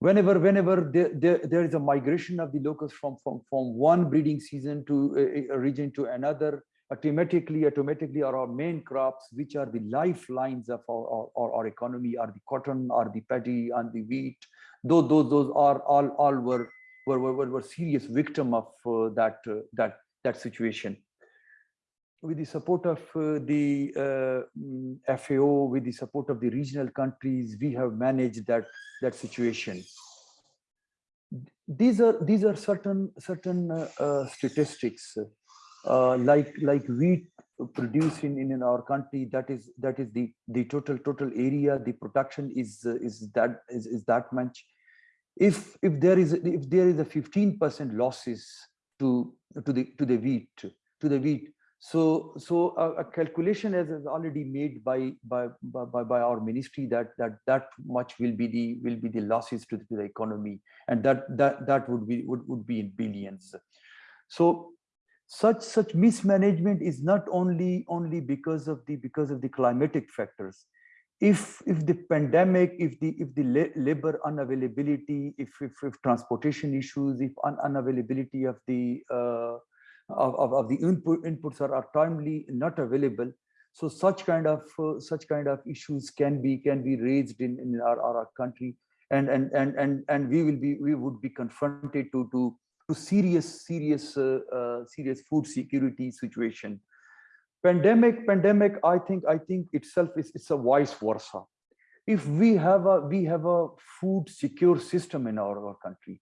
Whenever whenever there, there, there is a migration of the locust from from from one breeding season to a, a region to another automatically, automatically are our main crops, which are the lifelines of our, our, our economy, are the cotton, are the paddy, and the wheat. Those, those, those are all, all were, were, were, were serious victim of uh, that, uh, that, that situation. With the support of uh, the uh, mm, FAO, with the support of the regional countries, we have managed that, that situation these are these are certain certain uh, uh, statistics uh, like like wheat produced in, in our country that is that is the the total total area the production is uh, is that is, is that much. If if there is if there is a 15 percent losses to to the to the wheat to the wheat so so a, a calculation is, is already made by, by by by our ministry that that that much will be the will be the losses to the, to the economy and that that that would be would, would be in billions. So such such mismanagement is not only only because of the because of the climatic factors. If if the pandemic if the if the labor unavailability if if, if transportation issues if un unavailability of the uh, of, of, the input inputs are, are timely not available. So such kind of uh, such kind of issues can be can be raised in in our, our country. And and and and and we will be we would be confronted to to to serious serious uh, uh, serious food security situation. Pandemic pandemic i think i think itself is it's a vice versa. If we have a we have a food secure system in our, our country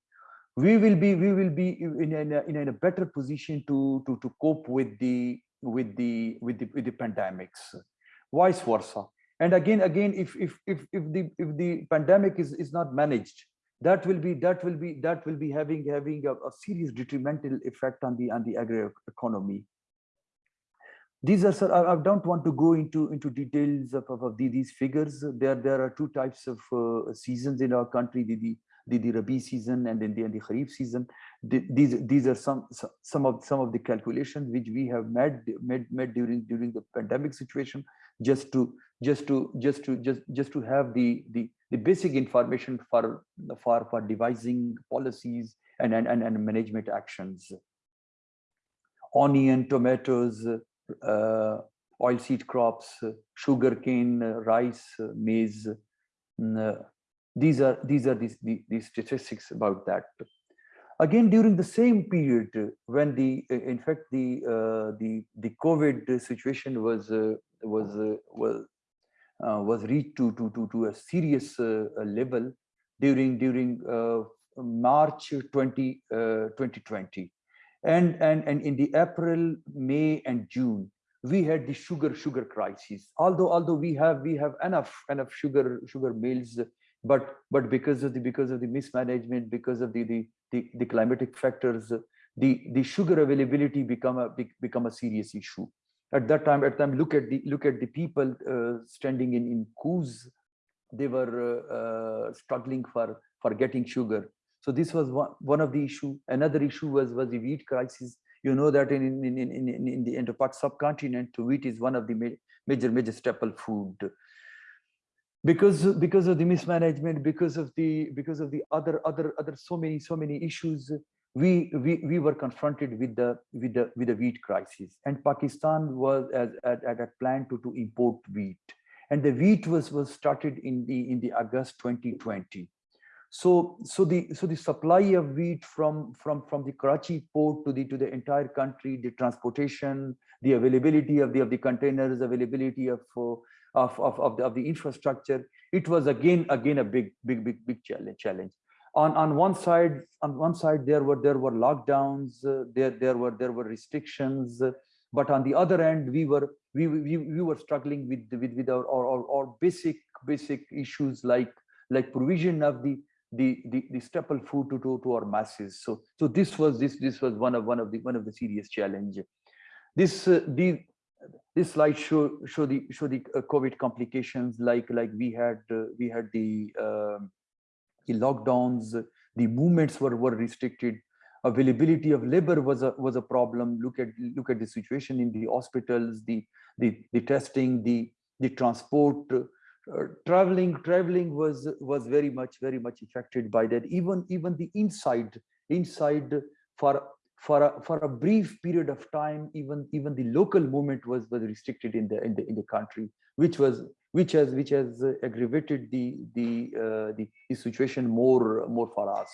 we will be we will be in in a, in a better position to to to cope with the with the with the with the pandemics. Vice versa. And again again if if if if the if the pandemic is is not managed that will be that will be that will be having having a, a serious detrimental effect on the on the agri economy these are I, don't want to go into into details of, of, of the, these figures there there are two types of uh, seasons in our country the, the the, the Rabi season and then the, and the Kharif season. The, these these are some some of some of the calculations which we have made made made during during the pandemic situation just to just to just to just just to have the the the basic information for for for devising policies and and and, and management actions. Onion, tomatoes, uh, oilseed crops, sugarcane, rice, maize. Uh, these are these are these, the, these statistics about that. Again, during the same period when the in fact the uh, the the COVID situation was uh, was uh, uh, was reached to to to to a serious uh, level during during uh, March 20 2020 and and and in the april may and june we had the sugar sugar crisis. Although although we have we have enough enough sugar sugar mills but but because of the because of the mismanagement because of the the the, the climatic factors the the sugar availability become a become a serious issue at that time at time look at the look at the people uh, standing in in queues they were uh, uh, struggling for for getting sugar so this was one, one of the issue. Another issue was, was the wheat crisis. You know that in, in, in, in, in the Indo-Pak subcontinent, wheat is one of the major, major staple food. Because, because of the mismanagement, because of the because of the other other other so many so many issues, we we we were confronted with the with the with the wheat crisis, and Pakistan was at at, at a plan to to import wheat, and the wheat was was started in the in the August 2020 so, so the so the supply of wheat from from from the Karachi port to the to the entire country, the transportation, the availability of the of the containers, availability of uh, of of of the, of the infrastructure, it was again again a big big big big challenge. challenge. On on one side on one side there were there were lockdowns, uh, there there were there were restrictions, uh, but on the other end we were we we, we were struggling with with with our, our our, our basic basic issues like like provision of the the, the, the staple food to, to, to our masses. So, so this was this this was one of one of the one of the serious challenge. This uh, the this slide show show the show the uh, COVID complications like like we had uh, we had the uh, the lockdowns, the movements were were restricted. Availability of labor was a was a problem. Look at look at the situation in the hospitals, the the the testing, the the transport uh, traveling traveling was was very much very much affected by that even even the inside inside for for a, for a brief period of time even even the local movement was was restricted in the in the in the country which was which has which has aggravated the the uh, the, the situation more more for us.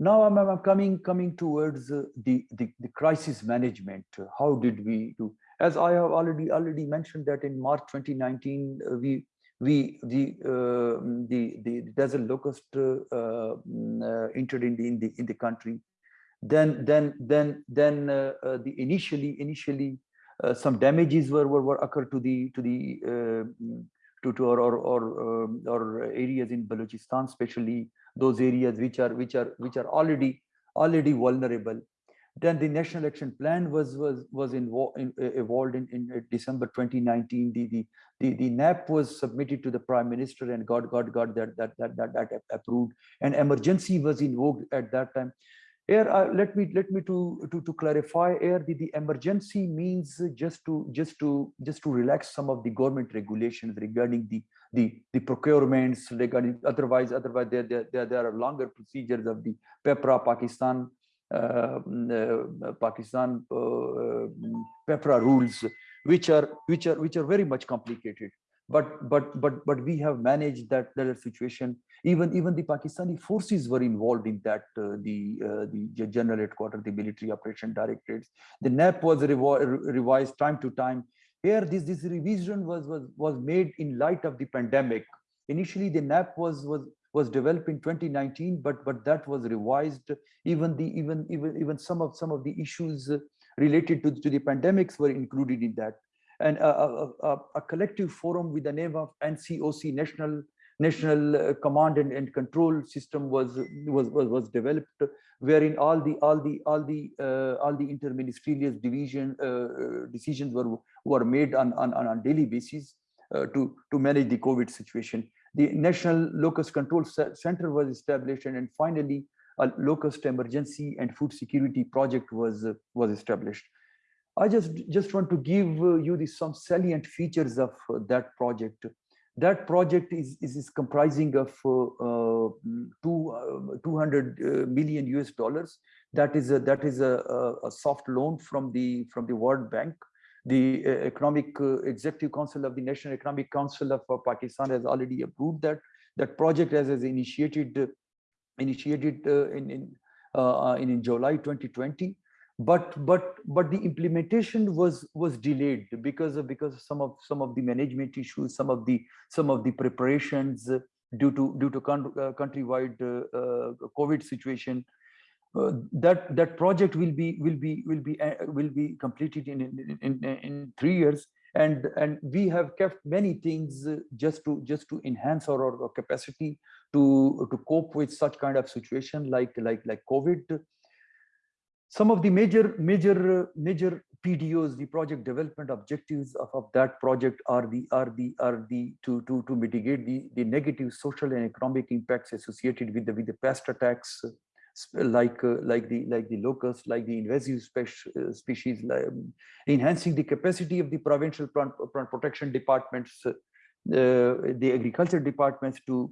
Now I'm, I'm coming coming towards the, the the crisis management. How did we do? As I have already already mentioned that in March 2019, uh, we we the uh, the the desert locust uh, mm, uh, entered in the in the in the country. Then then then then uh, uh, the initially initially some damages were, were were occurred to the to the to to our or or, um, or areas in Balochistan, especially those areas which are which are which are already already vulnerable Then the national action plan was was was involved in, uh, evolved in, in uh, December 2019. The, the the the NAP was submitted to the prime minister and got got got that that that that, that approved. And emergency was invoked at that time. Here, uh, let me let me to to to clarify. Here, the, the emergency means just to just to just to relax some of the government regulations regarding the the the procurements regarding otherwise otherwise there there there, are longer procedures of the PEPRA Pakistan uh, uh, Pakistan uh, PEPRA rules, which are which are which are very much complicated. But but but but we have managed that that situation. Even even the Pakistani forces were involved in that. Uh, the uh, the general headquarters, the military operation directorates. The NAP was revised time to time. Here, this this revision was was was made in light of the pandemic. Initially, the NAP was was was developed in 2019, but but that was revised. Even the even even even some of some of the issues related to, to the pandemics were included in that. And a, a, a, collective forum with the name of NCOC, National National Command and, and Control System, was was was, was developed, wherein all the all the all the uh, all the interministerial division uh, decisions were were made on on on a daily basis uh, to to manage the COVID situation the National Locust Control Center was established, and, and finally, a locust emergency and food security project was uh, was established. I just just want to give uh, you the, some salient features of uh, that project. That project is is, is comprising of uh, uh two, uh, 200 uh, million US dollars. That is a, that is a, a soft loan from the from the World Bank the Economic Executive Council of the National Economic Council of Pakistan has already approved that. That project has, has initiated initiated in in, in in July 2020 but but but the implementation was was delayed because of because of some of some of the management issues some of the some of the preparations due to due to uh, countrywide uh, uh, covid situation. Uh, that that project will be will be will be uh, will be completed in in, in in three years. And and we have kept many things uh, just to just to enhance our, our capacity to to cope with such kind of situation like like like covid some of the major major major pdos the project development objectives of, of that project are the are the are the to to to mitigate the the negative social and economic impacts associated with the with the pest attacks like uh, like the like the locust, like the invasive uh, species, um, enhancing the capacity of the provincial plant, plant protection departments, uh, the agriculture departments to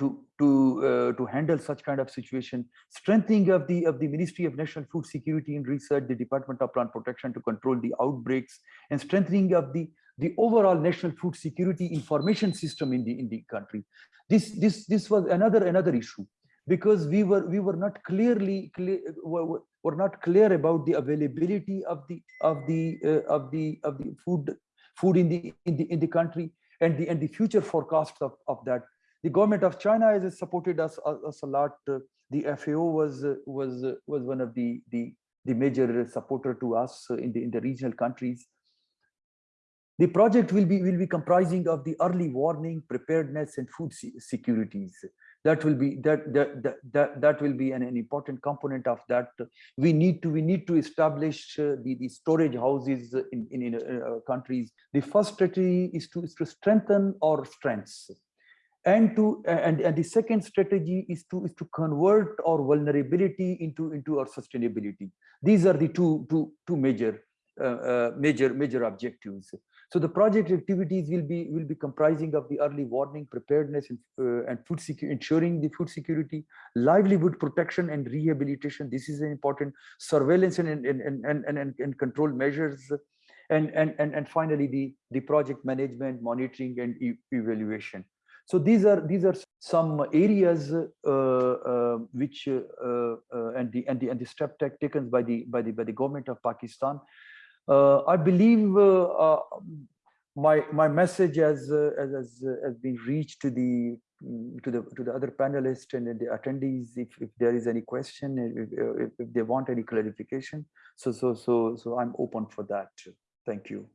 to to uh, to handle such kind of situation. Strengthening of the of the ministry of national food security and research the department of plant protection to control the outbreaks and strengthening of the the overall national food security information system in the in the country. This this this was another another issue because we were we were not clearly clear were, were not clear about the availability of the of the uh, of the of the food food in the in the in the country and the and the future forecasts of of that the government of china has supported us, uh, us a lot. Uh, the fao was uh, was was one of the the the major supporter to us in the in the regional countries. The project will be will be comprising of the early warning preparedness and food securities. That will be that that that that, that will be an, an important component of that. We need to we need to establish uh, the, the storage houses in in, in uh, countries. The first strategy is to is to strengthen our strengths and to and and the second strategy is to is to convert our vulnerability into into our sustainability these are the two two two major uh, uh major major objectives so the project activities will be will be comprising of the early warning, preparedness, and, uh, and food security, ensuring the food security, livelihood protection and rehabilitation. This is an important surveillance and and and and, and, and control measures, and and and and finally the the project management, monitoring, and e evaluation. So these are these are some areas uh, uh, which uh, and the and the and the step taken by the by the by the government of Pakistan. I believe my my message has has has been reached to the to the to the other panelists and the attendees if, if there is any question if, if they want any clarification. So so so so i'm open for that. Thank you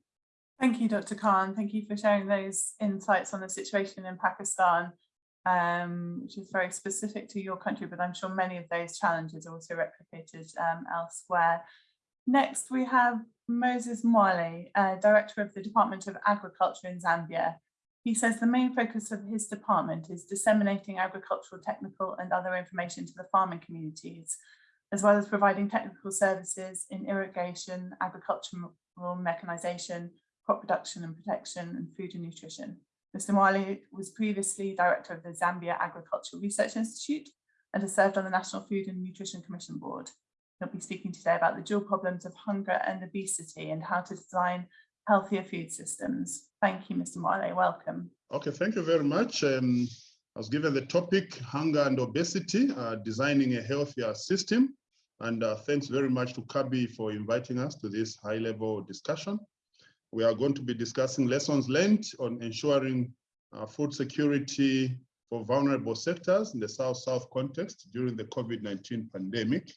thank you dr khan thank you for sharing those insights on the situation in pakistan um, which is very specific to your country, but I'm sure many of those challenges are also replicated um, elsewhere. Next, we have Moses Mwale, uh, Director of the Department of Agriculture in Zambia. He says the main focus of his department is disseminating agricultural, technical and other information to the farming communities, as well as providing technical services in irrigation, agricultural mechanization, crop production and protection, and food and nutrition. Mr. Mwale was previously Director of the Zambia Agricultural Research Institute and has served on the National Food and Nutrition Commission Board. He'll be speaking today about the dual problems of hunger and obesity and how to design healthier food systems. Thank you, Mr. Mwale. Welcome. Okay, thank you very much. Um, I was given the topic, hunger and obesity, uh, designing a healthier system. And uh, thanks very much to CABI for inviting us to this high level discussion. We are going to be discussing lessons learned on ensuring uh, food security for vulnerable sectors in the South-South context during the COVID-19 pandemic.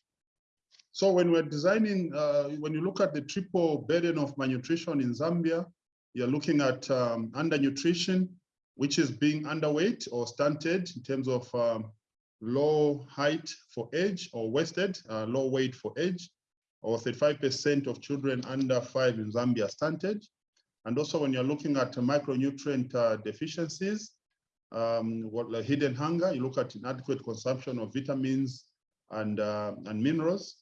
So when we're designing, uh, when you look at the triple burden of malnutrition in Zambia, you're looking at um, undernutrition, which is being underweight or stunted in terms of um, low height for age or wasted, uh, low weight for age, or 35% of children under five in Zambia stunted. And also when you're looking at micronutrient uh, deficiencies, um, what like hidden hunger, you look at inadequate consumption of vitamins and, uh, and minerals.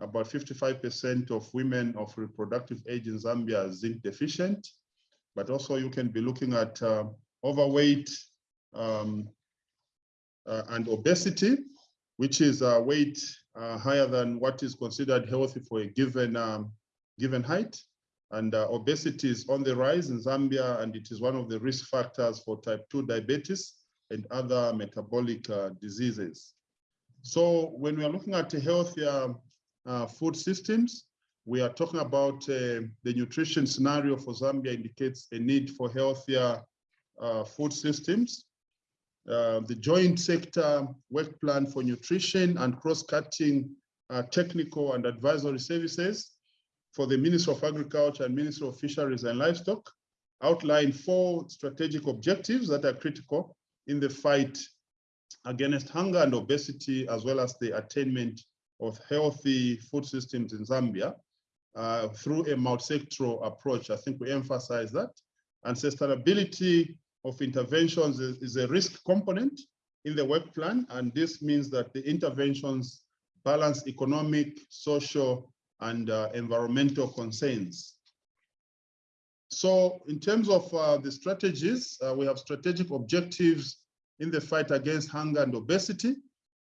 About 55% of women of reproductive age in Zambia are zinc deficient, but also you can be looking at uh, overweight um, uh, and obesity, which is a weight uh, higher than what is considered healthy for a given, um, given height. And uh, obesity is on the rise in Zambia, and it is one of the risk factors for type 2 diabetes and other metabolic uh, diseases. So when we are looking at healthier uh, food systems, we are talking about uh, the nutrition scenario for Zambia indicates a need for healthier uh, food systems. Uh, the joint sector work plan for nutrition and cross-cutting uh, technical and advisory services for the Ministry of Agriculture and Ministry of Fisheries and Livestock outline four strategic objectives that are critical in the fight against hunger and obesity, as well as the attainment of healthy food systems in Zambia uh, through a multi-sectoral approach. I think we emphasize that. And sustainability of interventions is, is, a risk component in the work plan. And this means that the interventions balance economic, social, and uh, environmental concerns. So in terms of uh, the strategies, uh, we have strategic objectives in the fight against hunger and obesity.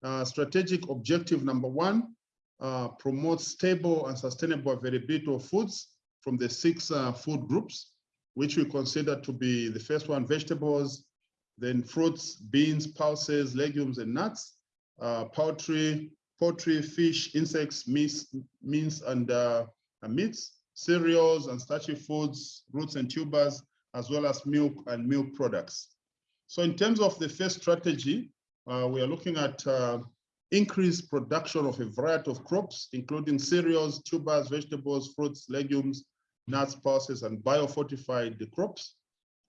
Uh, strategic objective number one, uh, promote stable and sustainable availability of foods from the six uh, food groups, which we consider to be the first one, vegetables, then fruits, beans, pulses, legumes, and nuts, poultry, poultry, fish, insects, meats, meats and, uh, meats, cereals and starchy foods, roots and tubers, as well as milk and milk products. So in terms of the first strategy, uh, we are looking at uh, increased production of a variety of crops, including cereals, tubers, vegetables, fruits, legumes, nuts, pulses, and biofortified crops.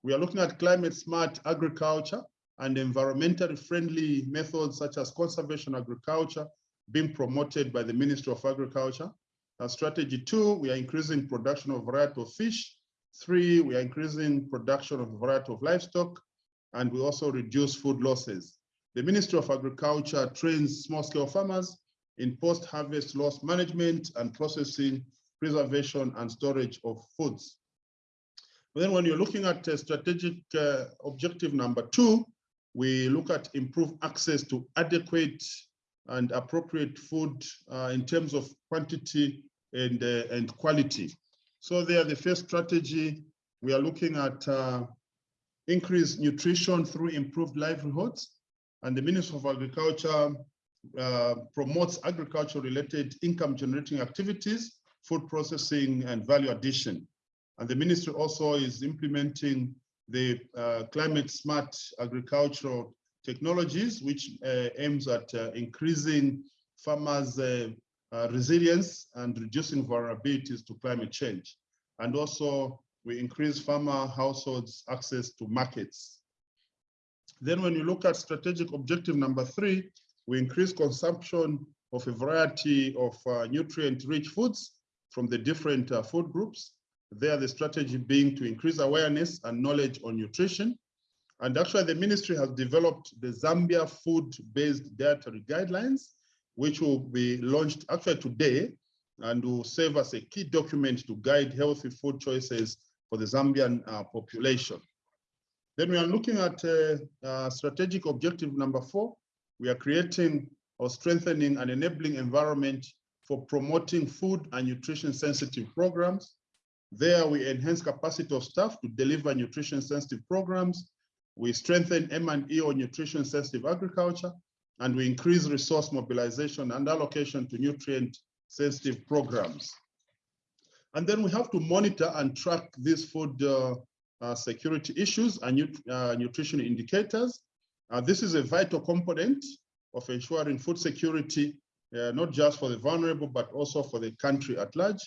We are looking at climate smart agriculture and environmentally friendly methods such as conservation agriculture, being promoted by the Ministry of Agriculture. Strategy two, we are increasing production of variety of fish. Three, we are increasing production of variety of livestock, and we also reduce food losses. The Ministry of Agriculture trains small-scale farmers in post-harvest loss management and processing, preservation, and storage of foods. But then when you're looking at uh, strategic uh, objective number two, we look at improved access to adequate and appropriate food uh, in terms of quantity and, and quality. So there, the first strategy, we are looking at uh, increased nutrition through improved livelihoods. And the Ministry of Agriculture uh, promotes agriculture-related income-generating activities, food processing, and value addition. And the ministry also is implementing the uh, climate smart agricultural technologies, which uh, aims at uh, increasing farmers' uh, resilience and reducing vulnerabilities to climate change. And also, we increase farmer households' access to markets. Then when you look at strategic objective number three, we increase consumption of a variety of uh, nutrient-rich foods from the different uh, food groups. There, the strategy being to increase awareness and knowledge on nutrition. And actually, the ministry has developed the Zambia food-based dietary guidelines, which will be launched actually today and will serve as a key document to guide healthy food choices for the Zambian uh, population. Then we are looking at uh, uh, strategic objective number four. We are creating or strengthening an enabling environment for promoting food and nutrition sensitive programs. There we enhance capacity of staff to deliver nutrition sensitive programs. We strengthen M&E on nutrition sensitive agriculture, and we increase resource mobilization and allocation to nutrient sensitive programs. And then we have to monitor and track these food uh, uh, security issues and nut uh, nutrition indicators. Uh, this is a vital component of ensuring food security, not just for the vulnerable, but also for the country at large.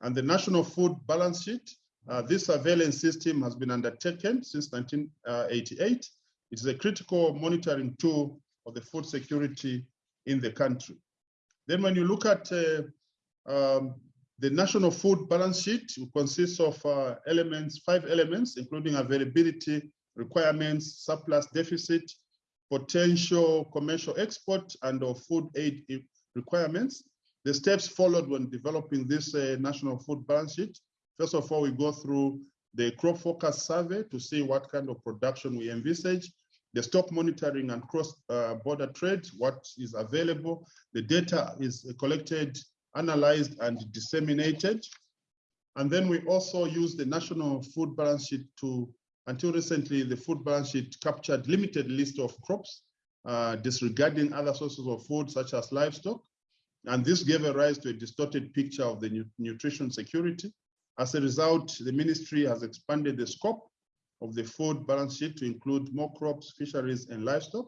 And the National Food Balance Sheet, uh, this surveillance system has been undertaken since 1988. It is a critical monitoring tool of the food security in the country. Then when you look at uh, um, the national food balance sheet it consists of uh, elements, five elements, including availability, requirements, surplus deficit, potential commercial export, and of food aid requirements. The steps followed when developing this uh, national food balance sheet. First of all, we go through the crop forecast survey to see what kind of production we envisage, the stock monitoring and cross-border uh, trade, what is available. The data is collected analyzed and disseminated. And then we also use the national food balance sheet to, until recently, the food balance sheet captured limited list of crops, uh, disregarding other sources of food such as livestock. And this gave a rise to a distorted picture of the nu nutrition security. As a result, the ministry has expanded the scope of the food balance sheet to include more crops, fisheries, and livestock.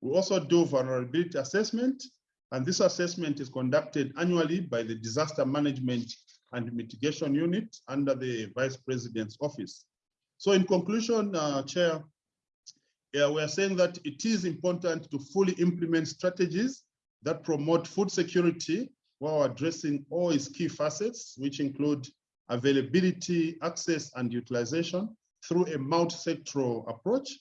We also do vulnerability assessment and this assessment is conducted annually by the Disaster Management and Mitigation Unit under the Vice President's Office. So in conclusion, uh, Chair, yeah, we are saying that it is important to fully implement strategies that promote food security while addressing all its key facets, which include availability, access, and utilization through a multi-sectoral approach.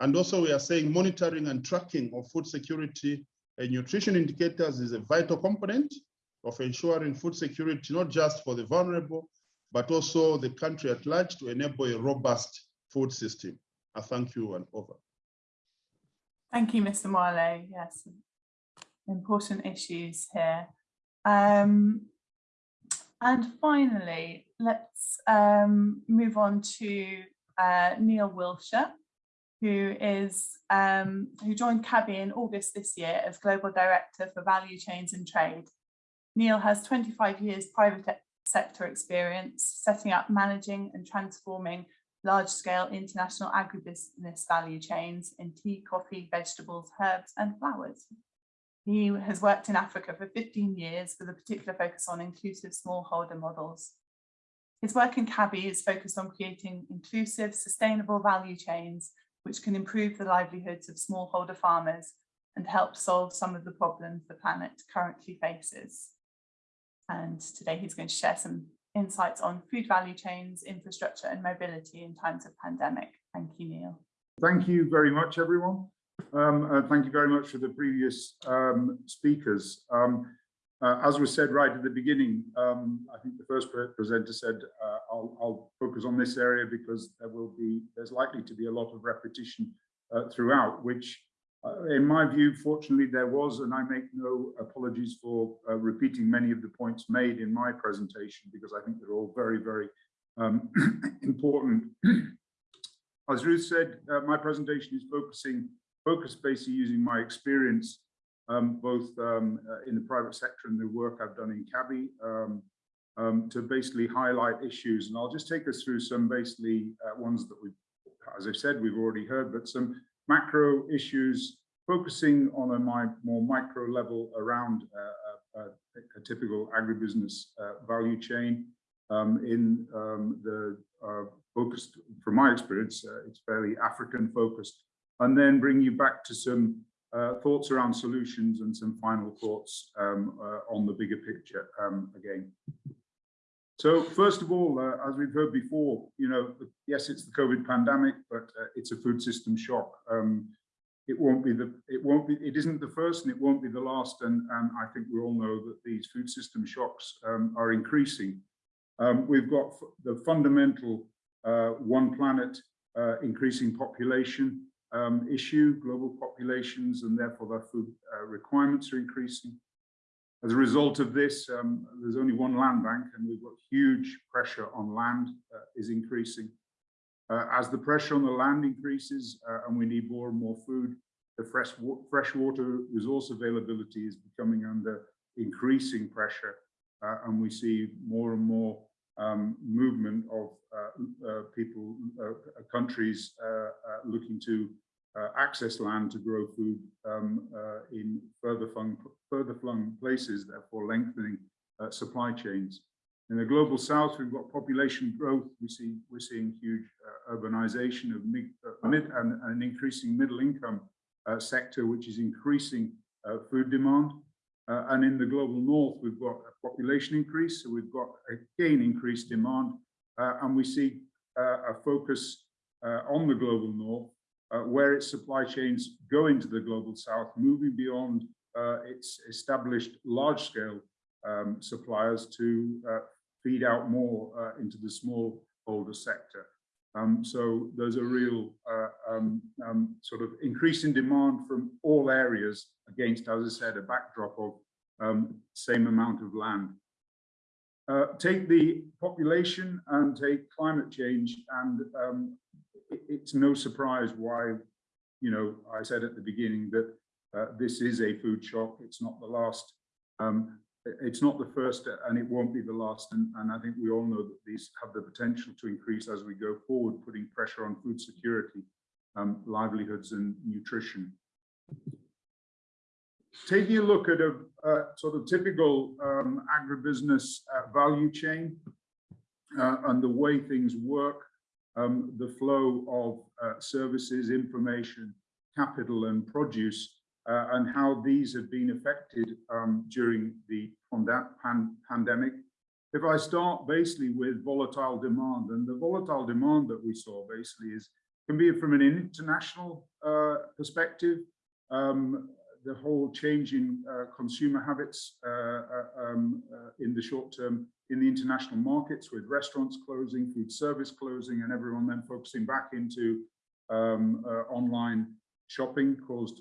And also we are saying monitoring and tracking of food security and nutrition indicators is a vital component of ensuring food security, not just for the vulnerable, but also the country at large to enable a robust food system. I thank you and over. Thank you, Mr. Mwale. Yes, important issues here. Um, and finally, let's um, move on to uh, Neil Wilshire who is um, who joined CABI in August this year as Global Director for Value Chains and Trade. Neil has 25 years private sector experience setting up, managing and transforming large-scale international agribusiness value chains in tea, coffee, vegetables, herbs and flowers. He has worked in Africa for 15 years with a particular focus on inclusive smallholder models. His work in CABI is focused on creating inclusive, sustainable value chains which can improve the livelihoods of smallholder farmers and help solve some of the problems the planet currently faces. And today he's going to share some insights on food value chains, infrastructure and mobility in times of pandemic. Thank you, Neil. Thank you very much, everyone. Um, uh, thank you very much for the previous um, speakers. Um, uh, as was said right at the beginning, um, I think the first presenter said, uh, I'll, I'll, focus on this area because there will be, there's likely to be a lot of repetition uh, throughout, which in my view, fortunately there was, and I make no apologies for uh, repeating many of the points made in my presentation because I think they're all very, very um, important. As Ruth said, uh, my presentation is focusing, focus basically using my experience um, both um, uh, in the private sector and the work I've done in CABI um, um, to basically highlight issues. And I'll just take us through some basically uh, ones that we've, as I said, we've already heard, but some macro issues focusing on a my, more micro level around uh, a, a, typical agribusiness uh, value chain. Um, in um, the uh, focused, from my experience, uh, it's fairly African focused and then bring you back to some uh, thoughts around solutions and some final thoughts um, uh, on the bigger picture um, again. So first of all, uh, as we've heard before, you know, yes, it's the COVID pandemic, but uh, it's a food system shock. Um, it won't be the, it won't be, it isn't the first and it won't be the last. And, and I think we all know that these food system shocks um, are increasing. Um, we've got the fundamental uh, one planet uh, increasing population um, issue, global populations, and therefore their food uh, requirements are increasing. As a result of this, um, there's only one land bank and we've got huge pressure on land uh, is increasing. Uh, as the pressure on the land increases uh, and we need more and more food, the fresh, wa freshwater resource availability is becoming under increasing pressure uh, and we see more and more um, movement of uh, uh, people, countries looking to uh, access land to grow food um, uh, in further flung, further flung places, therefore lengthening uh, supply chains. In the global south, we've got population growth. We see we're seeing huge uh, urbanization of mid, uh, mid and an increasing middle income uh, sector, which is increasing food demand. and in the global north, we've got a population increase, so we've got again increased demand, and we see a focus on the global north uh, where its supply chains go into the global south, moving beyond uh, its established large-scale um, suppliers to uh, feed out more uh, into the smallholder sector. Um, so there's a real uh, um, um, sort of increase in demand from all areas against, as I said, a backdrop of um, same amount of land. Uh, take the population and take climate change and um, it's no surprise why, you know, I said at the beginning that uh, this is a food shock. It's not the last. Um, it's not the first and it won't be the last. And, and I think we all know that these have the potential to increase as we go forward, putting pressure on food security, um, livelihoods and nutrition. Taking a look at a, a sort of typical um, agribusiness uh, value chain uh, and the way things work, um, the flow of uh, services, information, capital and produce, uh, and how these have been affected um, during the pan pandemic. If I start basically with volatile demand, and the volatile demand that we saw basically is can be from an international uh, perspective, um, the whole change in uh, consumer habits uh, uh, um, in the short term in the international markets with restaurants closing, food service closing, and everyone then focusing back into um, online shopping caused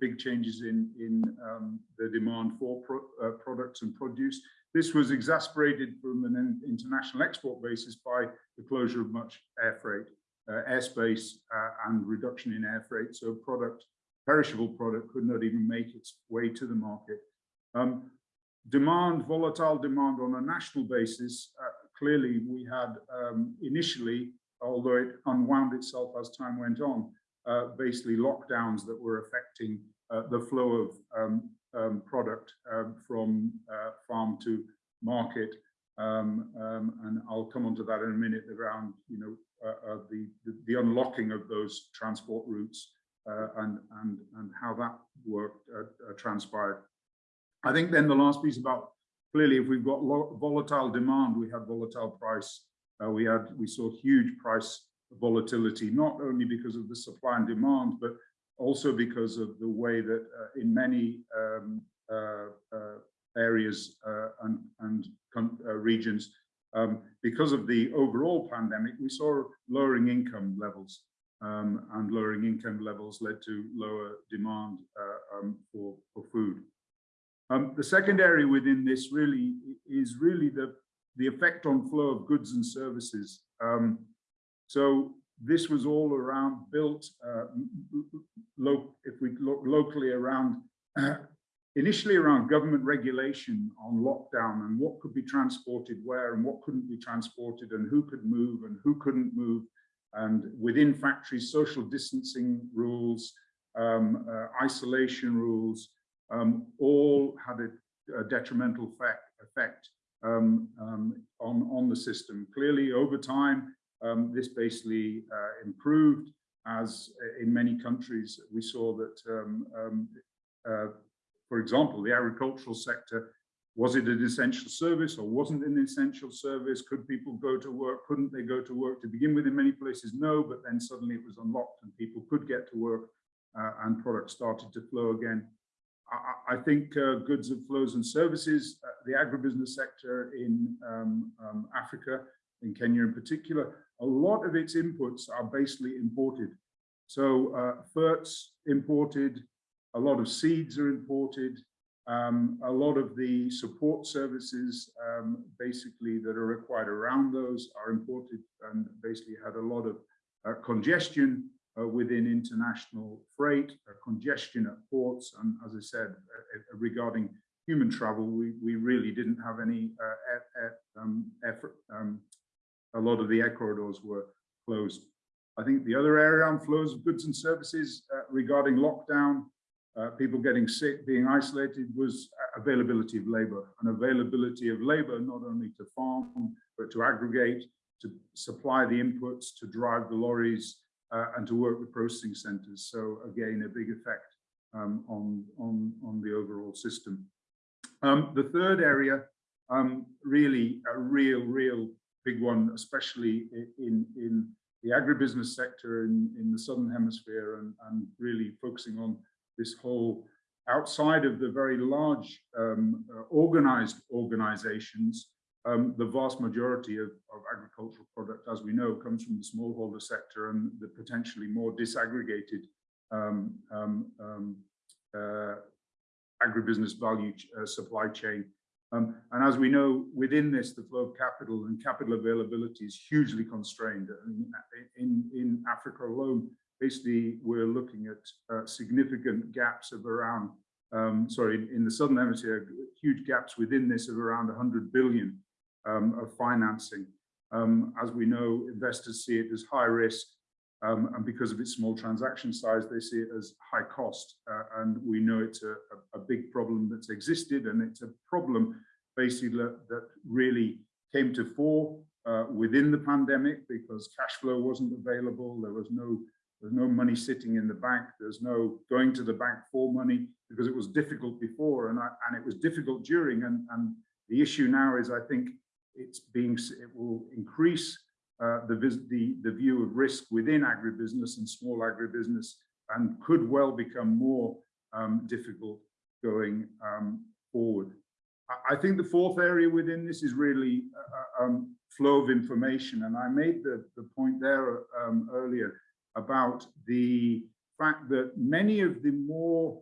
big changes in, in um, the demand for pro products and produce. This was exasperated from an international export basis by the closure of much air freight, uh, airspace uh, and reduction in air freight. So product perishable product could not even make its way to the market. Um, demand, volatile demand on a national basis, uh, clearly we had um, initially, although it unwound itself as time went on, uh, basically lockdowns that were affecting uh, the flow of um, um product um, from uh, farm to market. Um, and I'll come on to that in a minute around, you know, uh, uh, the, the, the unlocking of those transport routes and, and, and how that work uh, uh, transpired. I think then the last piece about clearly if we've got volatile demand, we had volatile price. Uh, we had we saw huge price volatility, not only because of the supply and demand, but also because of the way that uh, in many um, uh, areas and, and regions, um, because of the overall pandemic, we saw lowering income levels um, and lowering income levels led to lower demand uh, um, for, for food. Um, the second area within this really is really the, the effect on flow of goods and services. Um, so this was all around built, uh, if we look locally around, initially around government regulation on lockdown and what could be transported where and what couldn't be transported and who could move and who couldn't move and within factories, social distancing rules, um, uh, isolation rules, um, all had a, a detrimental effect, effect um, um, on, on the system. Clearly, over time, um, this basically uh, improved. as in many countries we saw that, um, uh, for example, the agricultural sector, was it an essential service or wasn't an essential service? Could people go to work? Couldn't they go to work to begin with in many places? No, but then suddenly it was unlocked and people could get to work uh, and products started to flow again. I, I think uh, goods of flows and services, uh, the agribusiness sector in um, um, Africa, in Kenya in particular, a lot of its inputs are basically imported. So uh, ferts imported, a lot of seeds are imported, um, a lot of the support services um, basically that are required around those are imported and basically had a lot of uh, congestion uh, within international freight, uh, congestion at ports, and as I said, uh, uh, regarding human travel, we, we really didn't have any uh, um, effort. Um, a lot of the air corridors were closed. I think the other area on flows of goods and services regarding lockdown, people getting sick, being isolated, was availability of labor and availability of labor not only to farm, but to aggregate, to supply the inputs, to drive the lorries, uh, and to work with processing centers. So again, a big effect um, on, on, on the overall system. Um, the third area, um, really a real, real big one, especially in, in the agribusiness sector in, in the Southern Hemisphere and, and really focusing on this whole outside of the very large um, uh, organized organizations, um, the vast majority of, of, agricultural product, as we know, comes from the smallholder sector and the potentially more disaggregated um, um, um uh, agribusiness value uh, supply chain. Um, and as we know, within this, the flow of capital and capital availability is hugely constrained. In, in Africa alone, basically, we're looking at uh, significant gaps of around um, sorry, in the Southern Hemisphere, huge gaps within this of around 100 billion um, of financing. Um, as we know, investors see it as high risk, um, and because of its small transaction size, they see it as high cost. Uh, and we know it's a, a, big problem that's existed, and it's a problem basically that, really came to fore uh, within the pandemic because cash flow wasn't available. There was no there's no money sitting in the bank. There's no going to the bank for money because it was difficult before and, I, and it was difficult during. And, and the issue now is, I think, it's being it will increase uh, the, the the view of risk within agribusiness and small agribusiness and could well become more um, difficult going um, forward. I, think the fourth area within this is really uh, uh, um, flow of information, and I made the the point there um, earlier about the fact that many of the more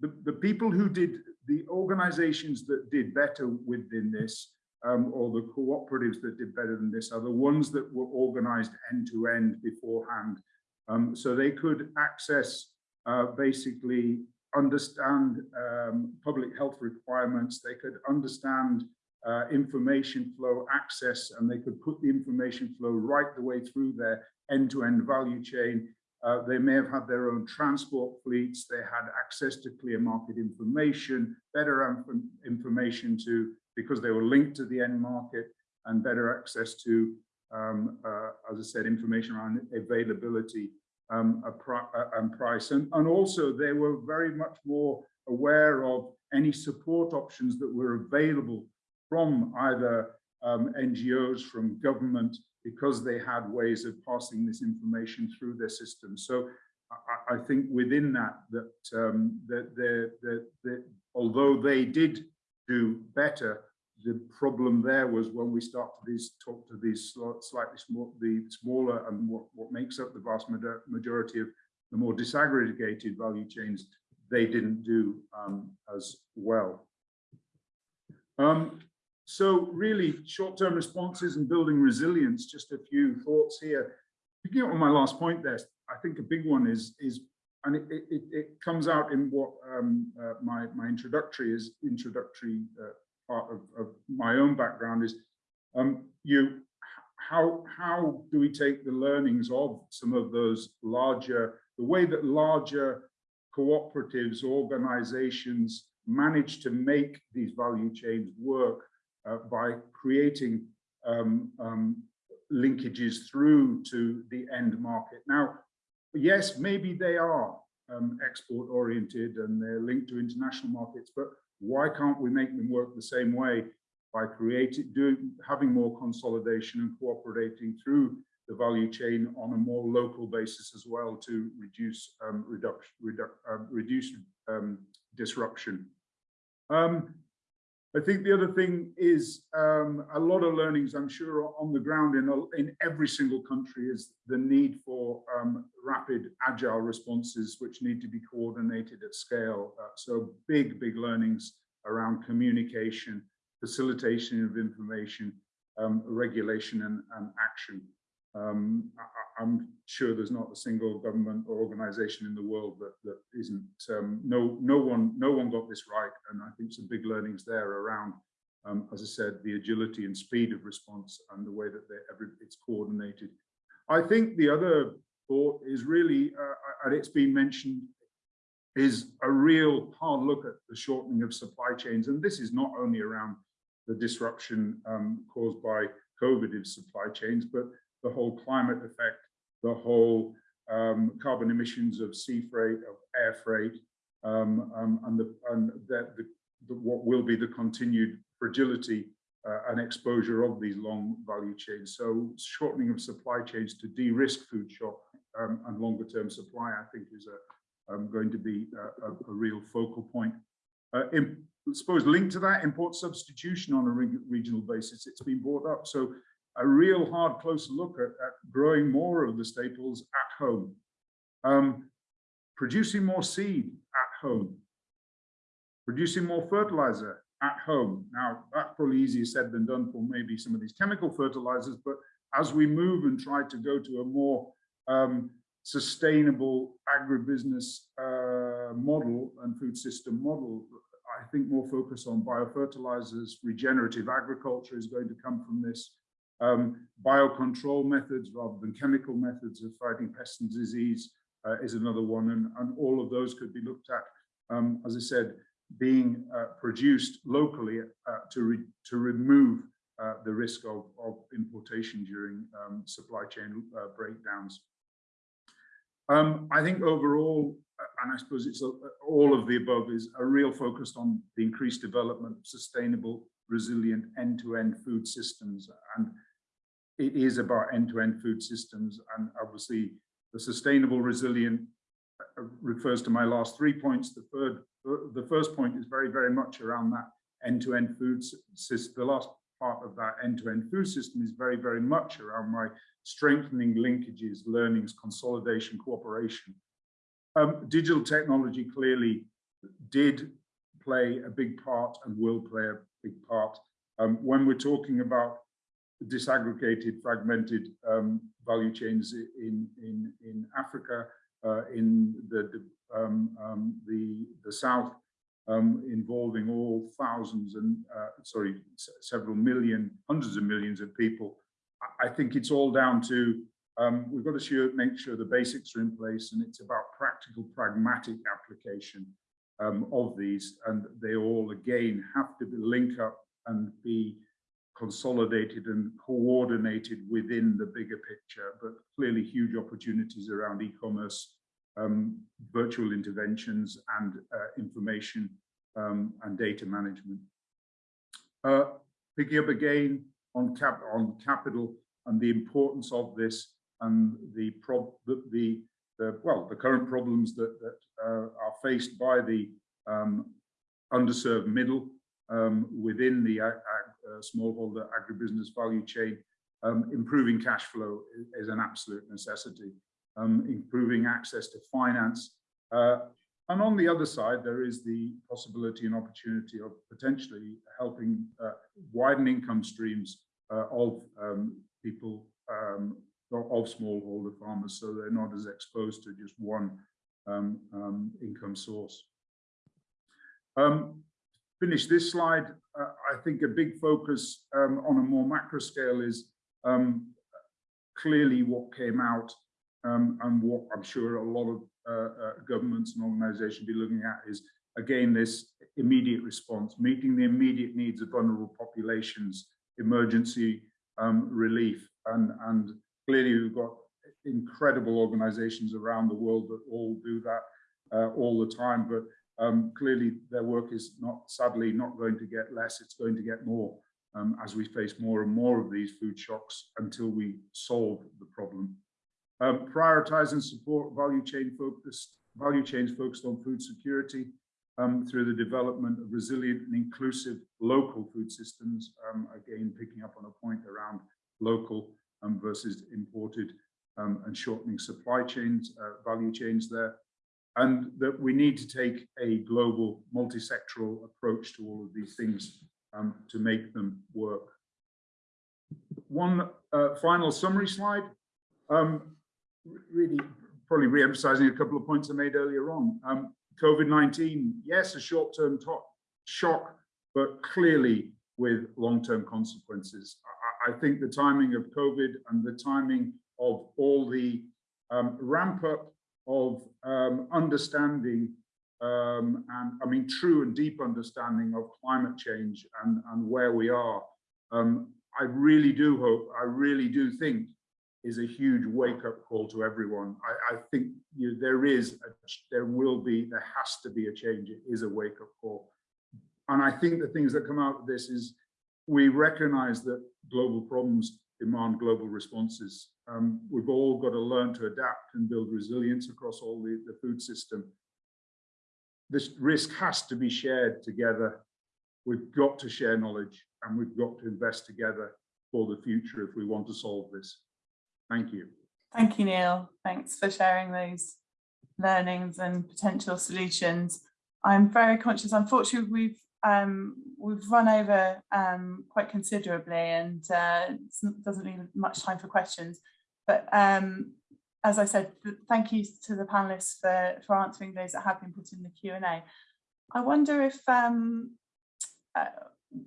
the, the people who did the organizations that did better within this um, or the cooperatives that did better than this are the ones that were organized end to end beforehand. Um, so they could access, uh, basically understand um, public health requirements, they could understand uh, information flow access, and they could put the information flow right the way through their end-to-end -end value chain. Uh, they may have had their own transport fleets, they had access to clear market information, better information to because they were linked to the end market and better access to, um, uh, as I said, information around availability um, and price. And, and also they were very much more aware of any support options that were available from either um, NGOs, from government, because they had ways of passing this information through their system. So I, I think within that, that, um, that, that, that although they did do better, the problem there was when we start to these talk to these slightly small, the smaller and what, what makes up the vast majority of the more disaggregated value chains, they didn't do um, as well. Um, so really short-term responses and building resilience, just a few thoughts here. Picking up on my last point there, I think a big one is, is and it, it, it comes out in what um, uh, my, my introductory is introductory uh, part of, of my own background is um, you how how do we take the learnings of some of those larger the way that larger cooperatives organizations manage to make these value chains work by creating um, um, linkages through to the end market now yes, maybe they are um, export oriented and they're linked to international markets, but why can't we make them work the same way by creating, doing, having more consolidation and cooperating through the value chain on a more local basis as well to reduce um, reduction, redu uh, reduce um, disruption. Um, I think the other thing is um, a lot of learnings, I'm sure, on the ground in, in every single country is the need for um, rapid, agile responses, which need to be coordinated at scale. Uh, so big, big learnings around communication, facilitation of information, um, regulation and, and action. Um, I, am sure there's not a single government or organization in the world that, that isn't, um, no, no one, no one got this right. And I think some big learnings there around, um, as I said, the agility and speed of response and the way that every, it's coordinated. I think the other thought is really, uh, and it's been mentioned, is a real hard look at the shortening of supply chains. And this is not only around the disruption um, caused by COVID in supply chains, but the whole climate effect, the whole um, carbon emissions of sea freight, of air freight, um, um, and, the, and that the, the, what will be the continued fragility uh, and exposure of these long value chains. So shortening of supply chains to de-risk food shock um, and longer term supply, I think is a, um, going to be a, a, a real focal point. Uh, in, I suppose linked to that, import substitution on a re regional basis, it's been brought up. So a real hard close look at, at growing more of the staples at home, um, producing more seed at home, producing more fertilizer at home. Now, that's probably easier said than done for maybe some of these chemical fertilizers, but as we move and try to go to a more um, sustainable agribusiness uh, model and food system model, I think more focus on biofertilizers, regenerative agriculture is going to come from this. Um, biocontrol methods rather than chemical methods of fighting pests and disease uh, is another one, and, and all of those could be looked at, um, as I said, being uh, produced locally uh, to, re to remove uh, the risk of, of importation during um, supply chain uh, breakdowns. Um, I think overall, uh, and I suppose it's a, all of the above, is a real focus on the increased development of sustainable, resilient end-to-end -end food systems. And it is about end-to-end -end food systems and obviously the sustainable resilient uh, refers to my last three points. The third the first point is very very much around that end-to-end -end food system the last part of that end-to-end -end food system is very very much around my strengthening linkages learnings consolidation cooperation. Um, digital technology clearly did play a big part and will play a big part. Um, when we're talking about disaggregated, fragmented um, value chains in in in Africa, uh, in the the, um, um, the, the south, um, involving all thousands and uh, sorry, several million, hundreds of millions of people. I think it's all down to um, we've got to sure, make sure the basics are in place, and it's about practical, pragmatic application um, of these, and they all again have to be link up and be consolidated and coordinated within the bigger picture, but clearly huge opportunities around e-commerce, um, virtual interventions and uh, information um, and data management. Uh, picking up again on, cap on capital and the importance of this and the, prob the, the, the well, the current problems that, that uh, are faced by the um, underserved middle um, within the uh, smallholder agribusiness value chain, um, improving cash flow is, is an absolute necessity. Um, improving access to finance. Uh, and on the other side, there is the possibility and opportunity of potentially helping uh, widen income streams uh, of um, people, um, of smallholder farmers, so they're not as exposed to just one um, um, income source. Um, finish this slide, uh, I think a big focus um, on a more macro scale is um, clearly what came out um, and what I'm sure a lot of uh, uh, governments and organizations be looking at is, again, this immediate response, meeting the immediate needs of vulnerable populations, emergency um, relief. And, and clearly we've got incredible organizations around the world that all do that uh, all the time, but um, clearly their work is not, sadly, not going to get less, it's going to get more um, as we face more and more of these food shocks until we solve the problem. Um, prioritize and support value chain focused, value chains focused on food security um, through the development of resilient and inclusive local food systems, um, again, picking up on a point around local um, versus imported and shortening supply chains, uh, value chains there and that we need to take a global multi-sectoral approach to all of these things um, to make them work. One uh, final summary slide, um, really probably re-emphasizing a couple of points I made earlier on. Um, COVID-19, yes, a short-term shock, but clearly with long-term consequences. I, I, think the timing of COVID and the timing of all the um, ramp up of um, understanding um, and I mean true and deep understanding of climate change and, and where we are. Um, I really do hope, I really do think is a huge wake up call to everyone. I, I think you know, there is, a, there will be, there has to be a change. It is a wake up call. And I think the things that come out of this is we recognize that global problems demand global responses. Um, we've all got to learn to adapt and build resilience across all the, the food system. This risk has to be shared together. We've got to share knowledge and we've got to invest together for the future if we want to solve this. Thank you. Thank you, Neil. Thanks for sharing those learnings and potential solutions. I'm very conscious, unfortunately, we've um, we've run over um, quite considerably and uh, doesn't leave much time for questions. But um, as I said, thank you to the panelists for, for answering those that have been put in the Q&A. I wonder if um, uh,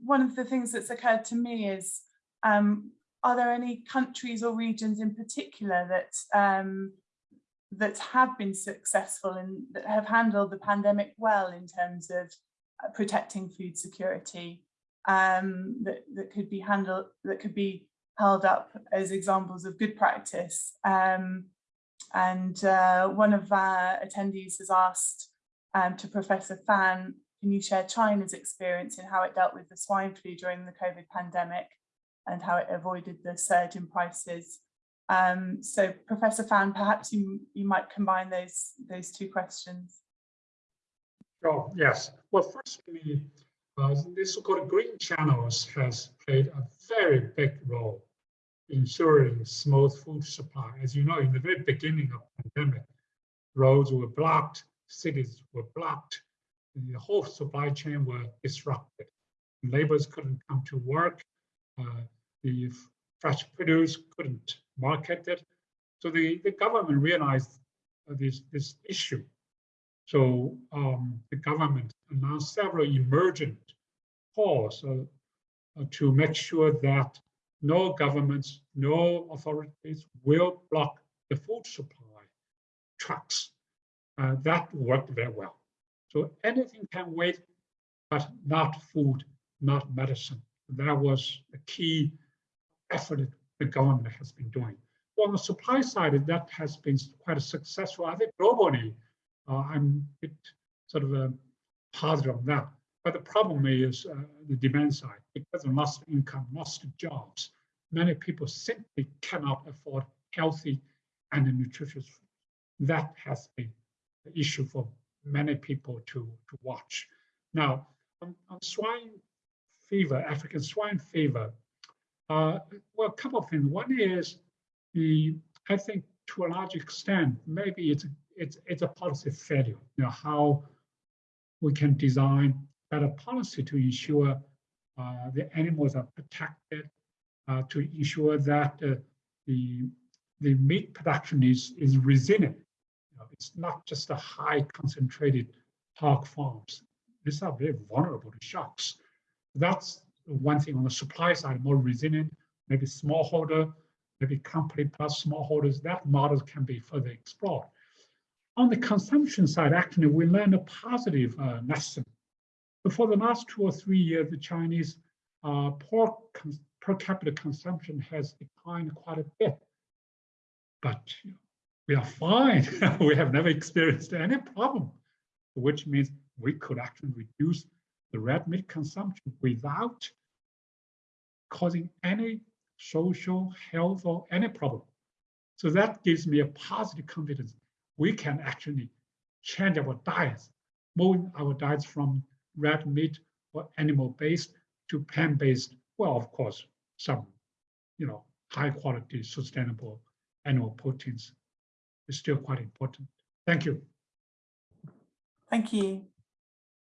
one of the things that's occurred to me is, um, are there any countries or regions in particular that um, that have been successful and that have handled the pandemic well in terms of uh, protecting food security um, that, that could be handled, that could be held up as examples of good practice. Um, and uh, one of our attendees has asked um, to Professor Fan, can you share China's experience in how it dealt with the swine flu during the COVID pandemic and how it avoided the surge in prices? Um, so Professor Fan, perhaps you, you might combine those, those two questions. Oh, yes. Well, first firstly, uh, this so-called green channels has played a very big role in ensuring smooth food supply. As you know, in the very beginning of pandemic, roads were blocked, cities were blocked, the whole supply chain were disrupted. Laborers couldn't come to work, uh, the fresh produce couldn't market it. So the, the government realized this, this issue so um, the government announced several emergent calls uh, uh, to make sure that no governments, no authorities will block the food supply trucks. Uh, that worked very well. So anything can wait, but not food, not medicine. That was a key effort the government has been doing. Well, on the supply side, that has been quite successful. I think globally, I'm a bit sort of a uh, positive on that. But the problem is uh, the demand side, because of lost income, lost jobs, many people simply cannot afford healthy and nutritious food. That has been the issue for many people to, to watch. Now, on, on swine fever, African swine fever, uh, well, a couple of things. One is the, I think to a large extent, maybe it's it's it's a policy failure. You know how we can design better policy to ensure uh, the animals are protected, uh, to ensure that uh, the the meat production is is resilient. You know, it's not just a high concentrated hog farms. These are very vulnerable to shocks. That's one thing on the supply side, more resilient, maybe smallholder, maybe company plus smallholders. That model can be further explored. On the consumption side, actually, we learned a positive uh, lesson. For the last two or three years, the Chinese uh, pork per capita consumption has declined quite a bit. but we are fine. we have never experienced any problem, which means we could actually reduce the red meat consumption without causing any social, health, or any problem. So that gives me a positive confidence. We can actually change our diets, moving our diets from red meat or animal-based to plant-based. Well, of course, some, you know, high quality, sustainable animal proteins is still quite important. Thank you. Thank you.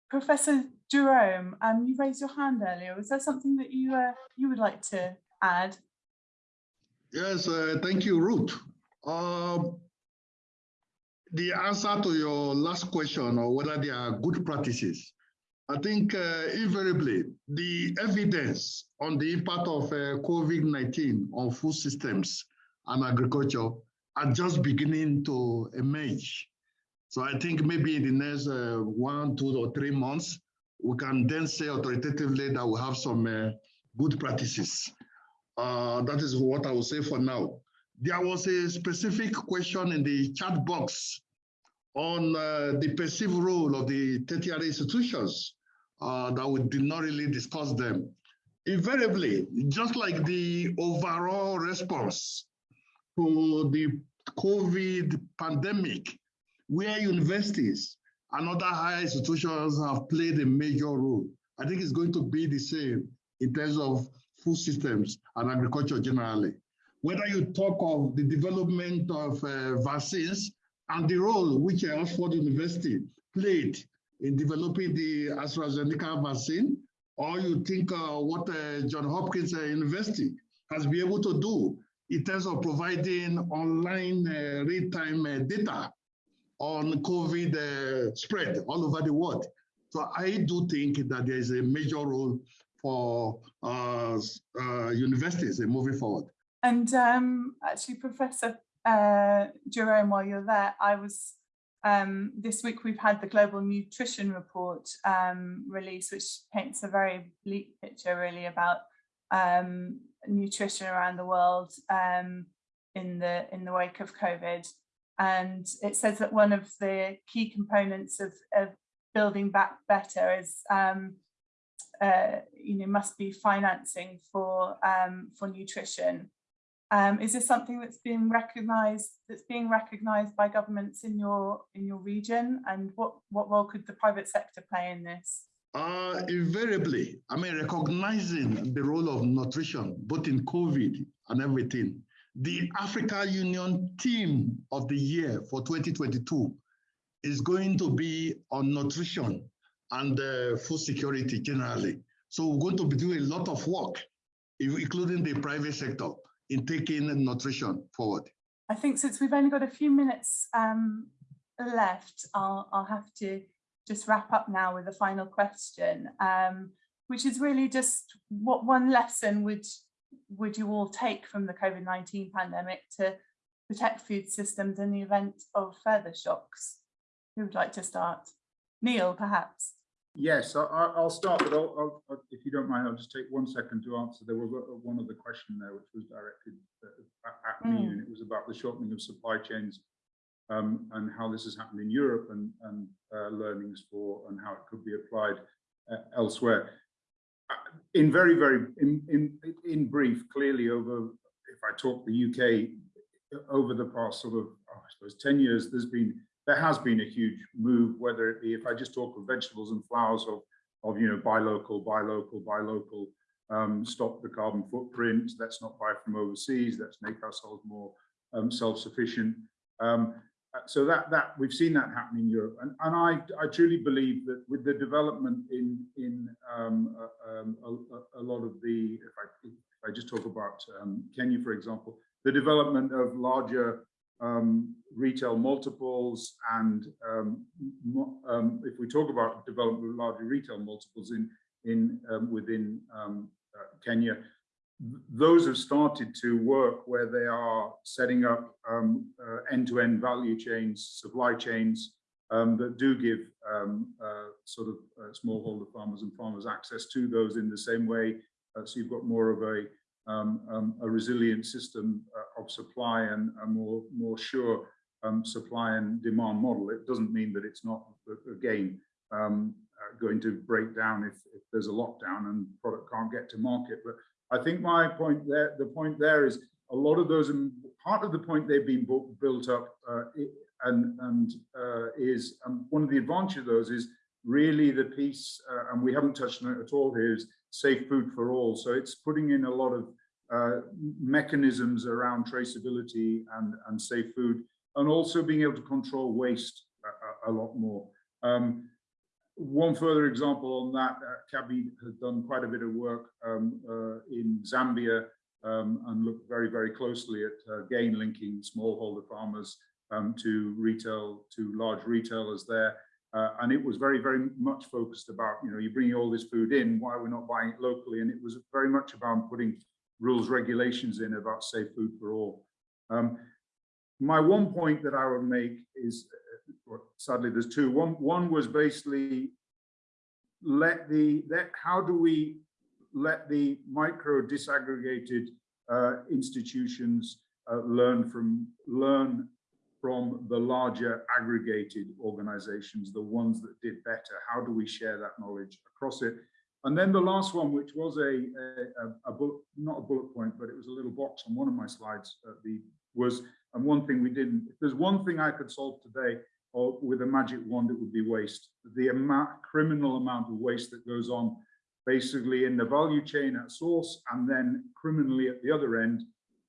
Professor Jerome, um, you raised your hand earlier. Was there something that you uh, you would like to add? Yes, uh, thank you, Ruth. Um, the answer to your last question, or whether they are good practices, I think uh, invariably the evidence on the impact of uh, COVID-19 on food systems and agriculture are just beginning to emerge. So I think maybe in the next uh, one, two, or three months, we can then say authoritatively that we have some uh, good practices. Uh, that is what I will say for now. There was a specific question in the chat box on uh, the perceived role of the tertiary institutions uh, that we did not really discuss them. Invariably, just like the overall response to the COVID pandemic, where universities and other higher institutions have played a major role. I think it's going to be the same in terms of food systems and agriculture generally. Whether you talk of the development of uh, vaccines and the role which Oxford University played in developing the AstraZeneca vaccine, or you think uh, what uh, John Hopkins uh, University has been able to do in terms of providing online uh, real-time uh, data on COVID spread all over the world. So I do think that there is a major role for universities in moving forward. And um, actually, Professor uh, Jerome, while you're there, I was um, this week we've had the Global Nutrition Report um, release, which paints a very bleak picture really about um, nutrition around the world um, in the in the wake of COVID. And it says that one of the key components of, of building back better is, um, uh, you know, must be financing for um, for nutrition. Um, is this something that's being recognised that's being recognised by governments in your in your region? And what what role could the private sector play in this? Uh, invariably, I mean, recognizing the role of nutrition, both in COVID and everything, the Africa Union theme of the year for 2022 is going to be on nutrition and uh, food security generally. So we're going to be doing a lot of work, including the private sector, in taking nutrition forward. I think since we've only got a few minutes um, left, I'll, I'll have to just wrap up now with a final question, um, which is really just what one lesson would would you all take from the COVID-19 pandemic to protect food systems in the event of further shocks? Who would like to start? Neil, perhaps. Yes, I, will start, but I'll, I'll, if you don't mind, I'll just take one second to answer. There was one other question there which was directed at, mm. me, and it was about the shortening of supply chains um, and how this has happened in Europe and, and uh, learnings for and how it could be applied uh, elsewhere. Uh, in very, very, in, in, in brief, clearly over, if I talk the UK, over the past sort of, oh, I suppose, 10 years, there's been, there has been a huge move, whether it be, if I just talk of vegetables and flowers of, of you know, buy local, buy local, buy local, um, stop the carbon footprint, let's not buy from overseas, let's make ourselves more um, self-sufficient. Um, so that that we've seen that happen in Europe, and and I I truly believe that with the development in in um, uh, um, a, a, lot of the if I if I just talk about um, Kenya for example, the development of larger um, retail multiples, and um, um, if we talk about development larger retail multiples in in within uh, Kenya, those have started to work where they are setting up um, uh, end-to-end -end value chains, supply chains um, that do give um, uh, sort of uh, smallholder farmers and farmers access to those in the same way. Uh, so you've got more of a um, um, a resilient system uh, of supply and a more, more sure um, supply and demand model. It doesn't mean that it's not, again, um, uh, going to break down if, if there's a lockdown and product can't get to market. But I think my point there, the point there is a lot of those, and part of the point they've been built up uh, and, and uh, is, and one of the advantages of those is really the piece, uh, and we haven't touched on it at all here, is safe food for all. So it's putting in a lot of uh, mechanisms around traceability and, and safe food, and also being able to control waste a, a, a lot more. Um, one further example on that, uh, has done quite a bit of work um, uh, in Zambia um, and looked very, very closely at uh, gain linking smallholder farmers um, to retail, to large retailers there. Uh, and it was very, very much focused about, you know, you're bringing all this food in, why we're we not buying it locally? And it was very much about putting rules, regulations in about safe food for all. Um, my one point that I would make is, uh, sadly, there's two. One, one was basically let the, how do we let the micro disaggregated uh, institutions uh, learn from, learn from the larger aggregated organizations, the ones that did better? How do we share that knowledge across it? And then the last one, which was a, a, a, bullet, not a bullet point, but it was a little box on one of my slides, uh, the, was, and one thing we didn't, if there's one thing I could solve today, or with a magic wand, it would be waste. The amount, criminal amount of waste that goes on basically in the value chain at source and then criminally at the other end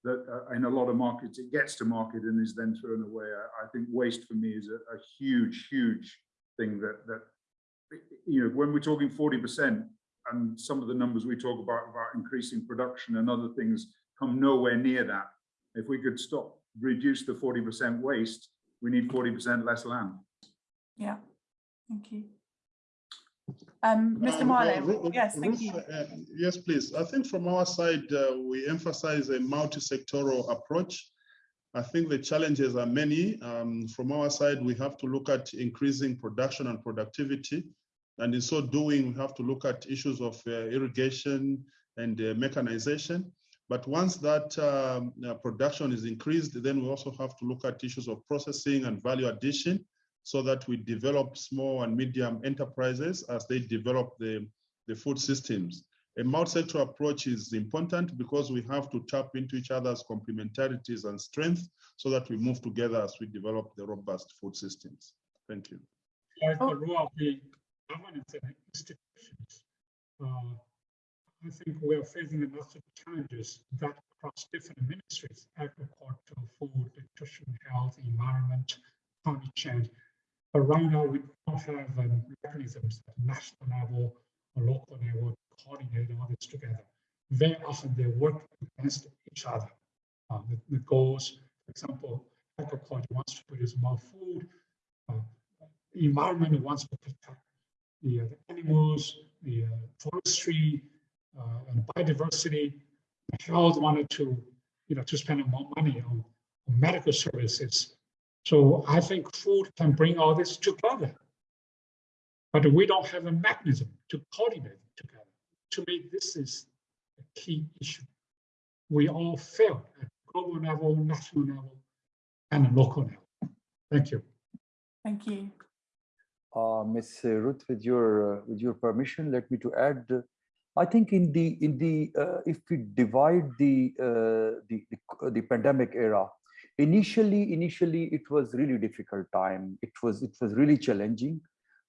that uh, in a lot of markets it gets to market and is then thrown away. I, I think waste for me is a, a, huge, huge thing that that you know when we're talking 40% and some of the numbers we talk about about increasing production and other things come nowhere near that. If we could stop reduce the 40% waste, we need 40% less land. Yeah, thank you. Um, Mr. Um, Mwale, uh, yes, thank Ruth, you. uh, yes, please. I think from our side, uh, we emphasize a multi-sectoral approach. I think the challenges are many. Um, from our side, we have to look at increasing production and productivity. And in so doing, we have to look at issues of uh, irrigation and uh, mechanization. But once that um, uh, production is increased, then we also have to look at issues of processing and value addition so that we develop small and medium enterprises as they develop the, the food systems. A multi-sector approach is important because we have to tap into each other's complementarities and strengths so that we move together as we develop the robust food systems. Thank you. Like governance and institutions, uh, I think we are facing a lot of challenges that across different ministries, agriculture, food, nutrition, health, environment, climate change. But right now, we don't have um, mechanisms at national level or local level to coordinate all this together. Very often they work against each other. Uh, the, the, goals, for example, agriculture wants to produce more food, uh, environment wants to protect the, uh, the animals, the uh, forestry, uh, and biodiversity. The health wanted to, you know, to spend more money on, on medical services. So I think food can bring all this together. But we don't have a mechanism to coordinate it together. To me, this is a key issue. We all fail at global level, national level, and local level. Thank you. Thank you. Uh, Ms. Ruth, with your uh, with your permission, let me to add. Uh, I think in the in the uh, if we divide the, uh, the the the pandemic era, initially initially it was really difficult time. It was it was really challenging,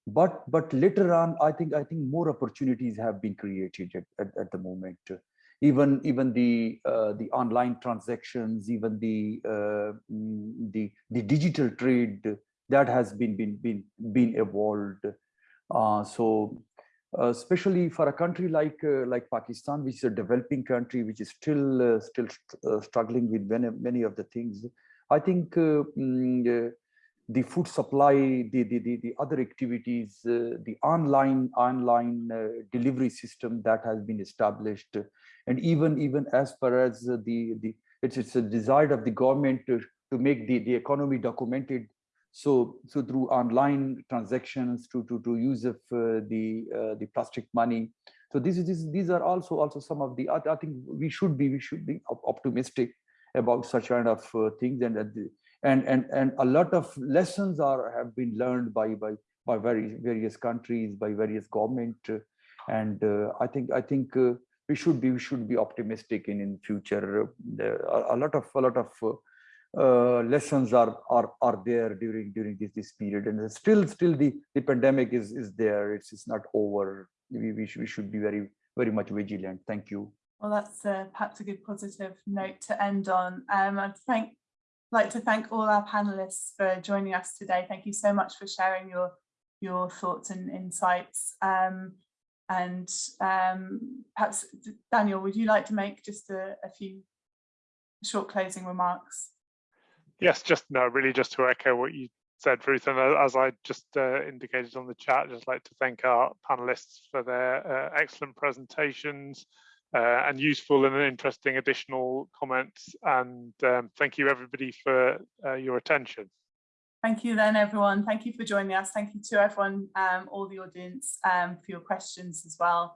but but later on, I think I think more opportunities have been created at, at, at the moment. Even even the uh, the online transactions, even the uh, the the digital trade that has been been been been evolved. Uh, so uh, especially for a country like uh, like Pakistan, which is a developing country, which is still uh, still struggling with many many of the things. I think mm, the food supply, the the the, the other activities, the online online delivery system that has been established, and even even as far as the the it's it's a desire of the government to to make the the economy documented So, so through online transactions, to to to use of uh, the uh, the plastic money. So this is this, these are also also some of the. I, think we should be we should be optimistic about such kind of uh, things and and and and a lot of lessons are have been learned by by by various various countries by various government uh, and uh, I think I think uh, we should be we should be optimistic in in future. There a lot of a lot of uh, lessons are are are there during during this this period, and still still the the pandemic is is there. It's it's not over. We we should, we should be very very much vigilant. Thank you. Well, that's uh, perhaps a good positive note to end on. Um, I'd thank, like to thank all our panelists for joining us today. Thank you so much for sharing your your thoughts and insights. Um, and um, perhaps, Daniel, would you like to make just a, a few short closing remarks? Yes, just no, really just to echo what you said, Ruth, and uh, as I just uh, indicated on the chat, just like to thank our panelists for their uh, excellent presentations uh, and useful and interesting additional comments. And um, thank you everybody for uh, your attention. Thank you then, everyone. Thank you for joining us. Thank you to everyone, um, all the audience, um, for your questions as well.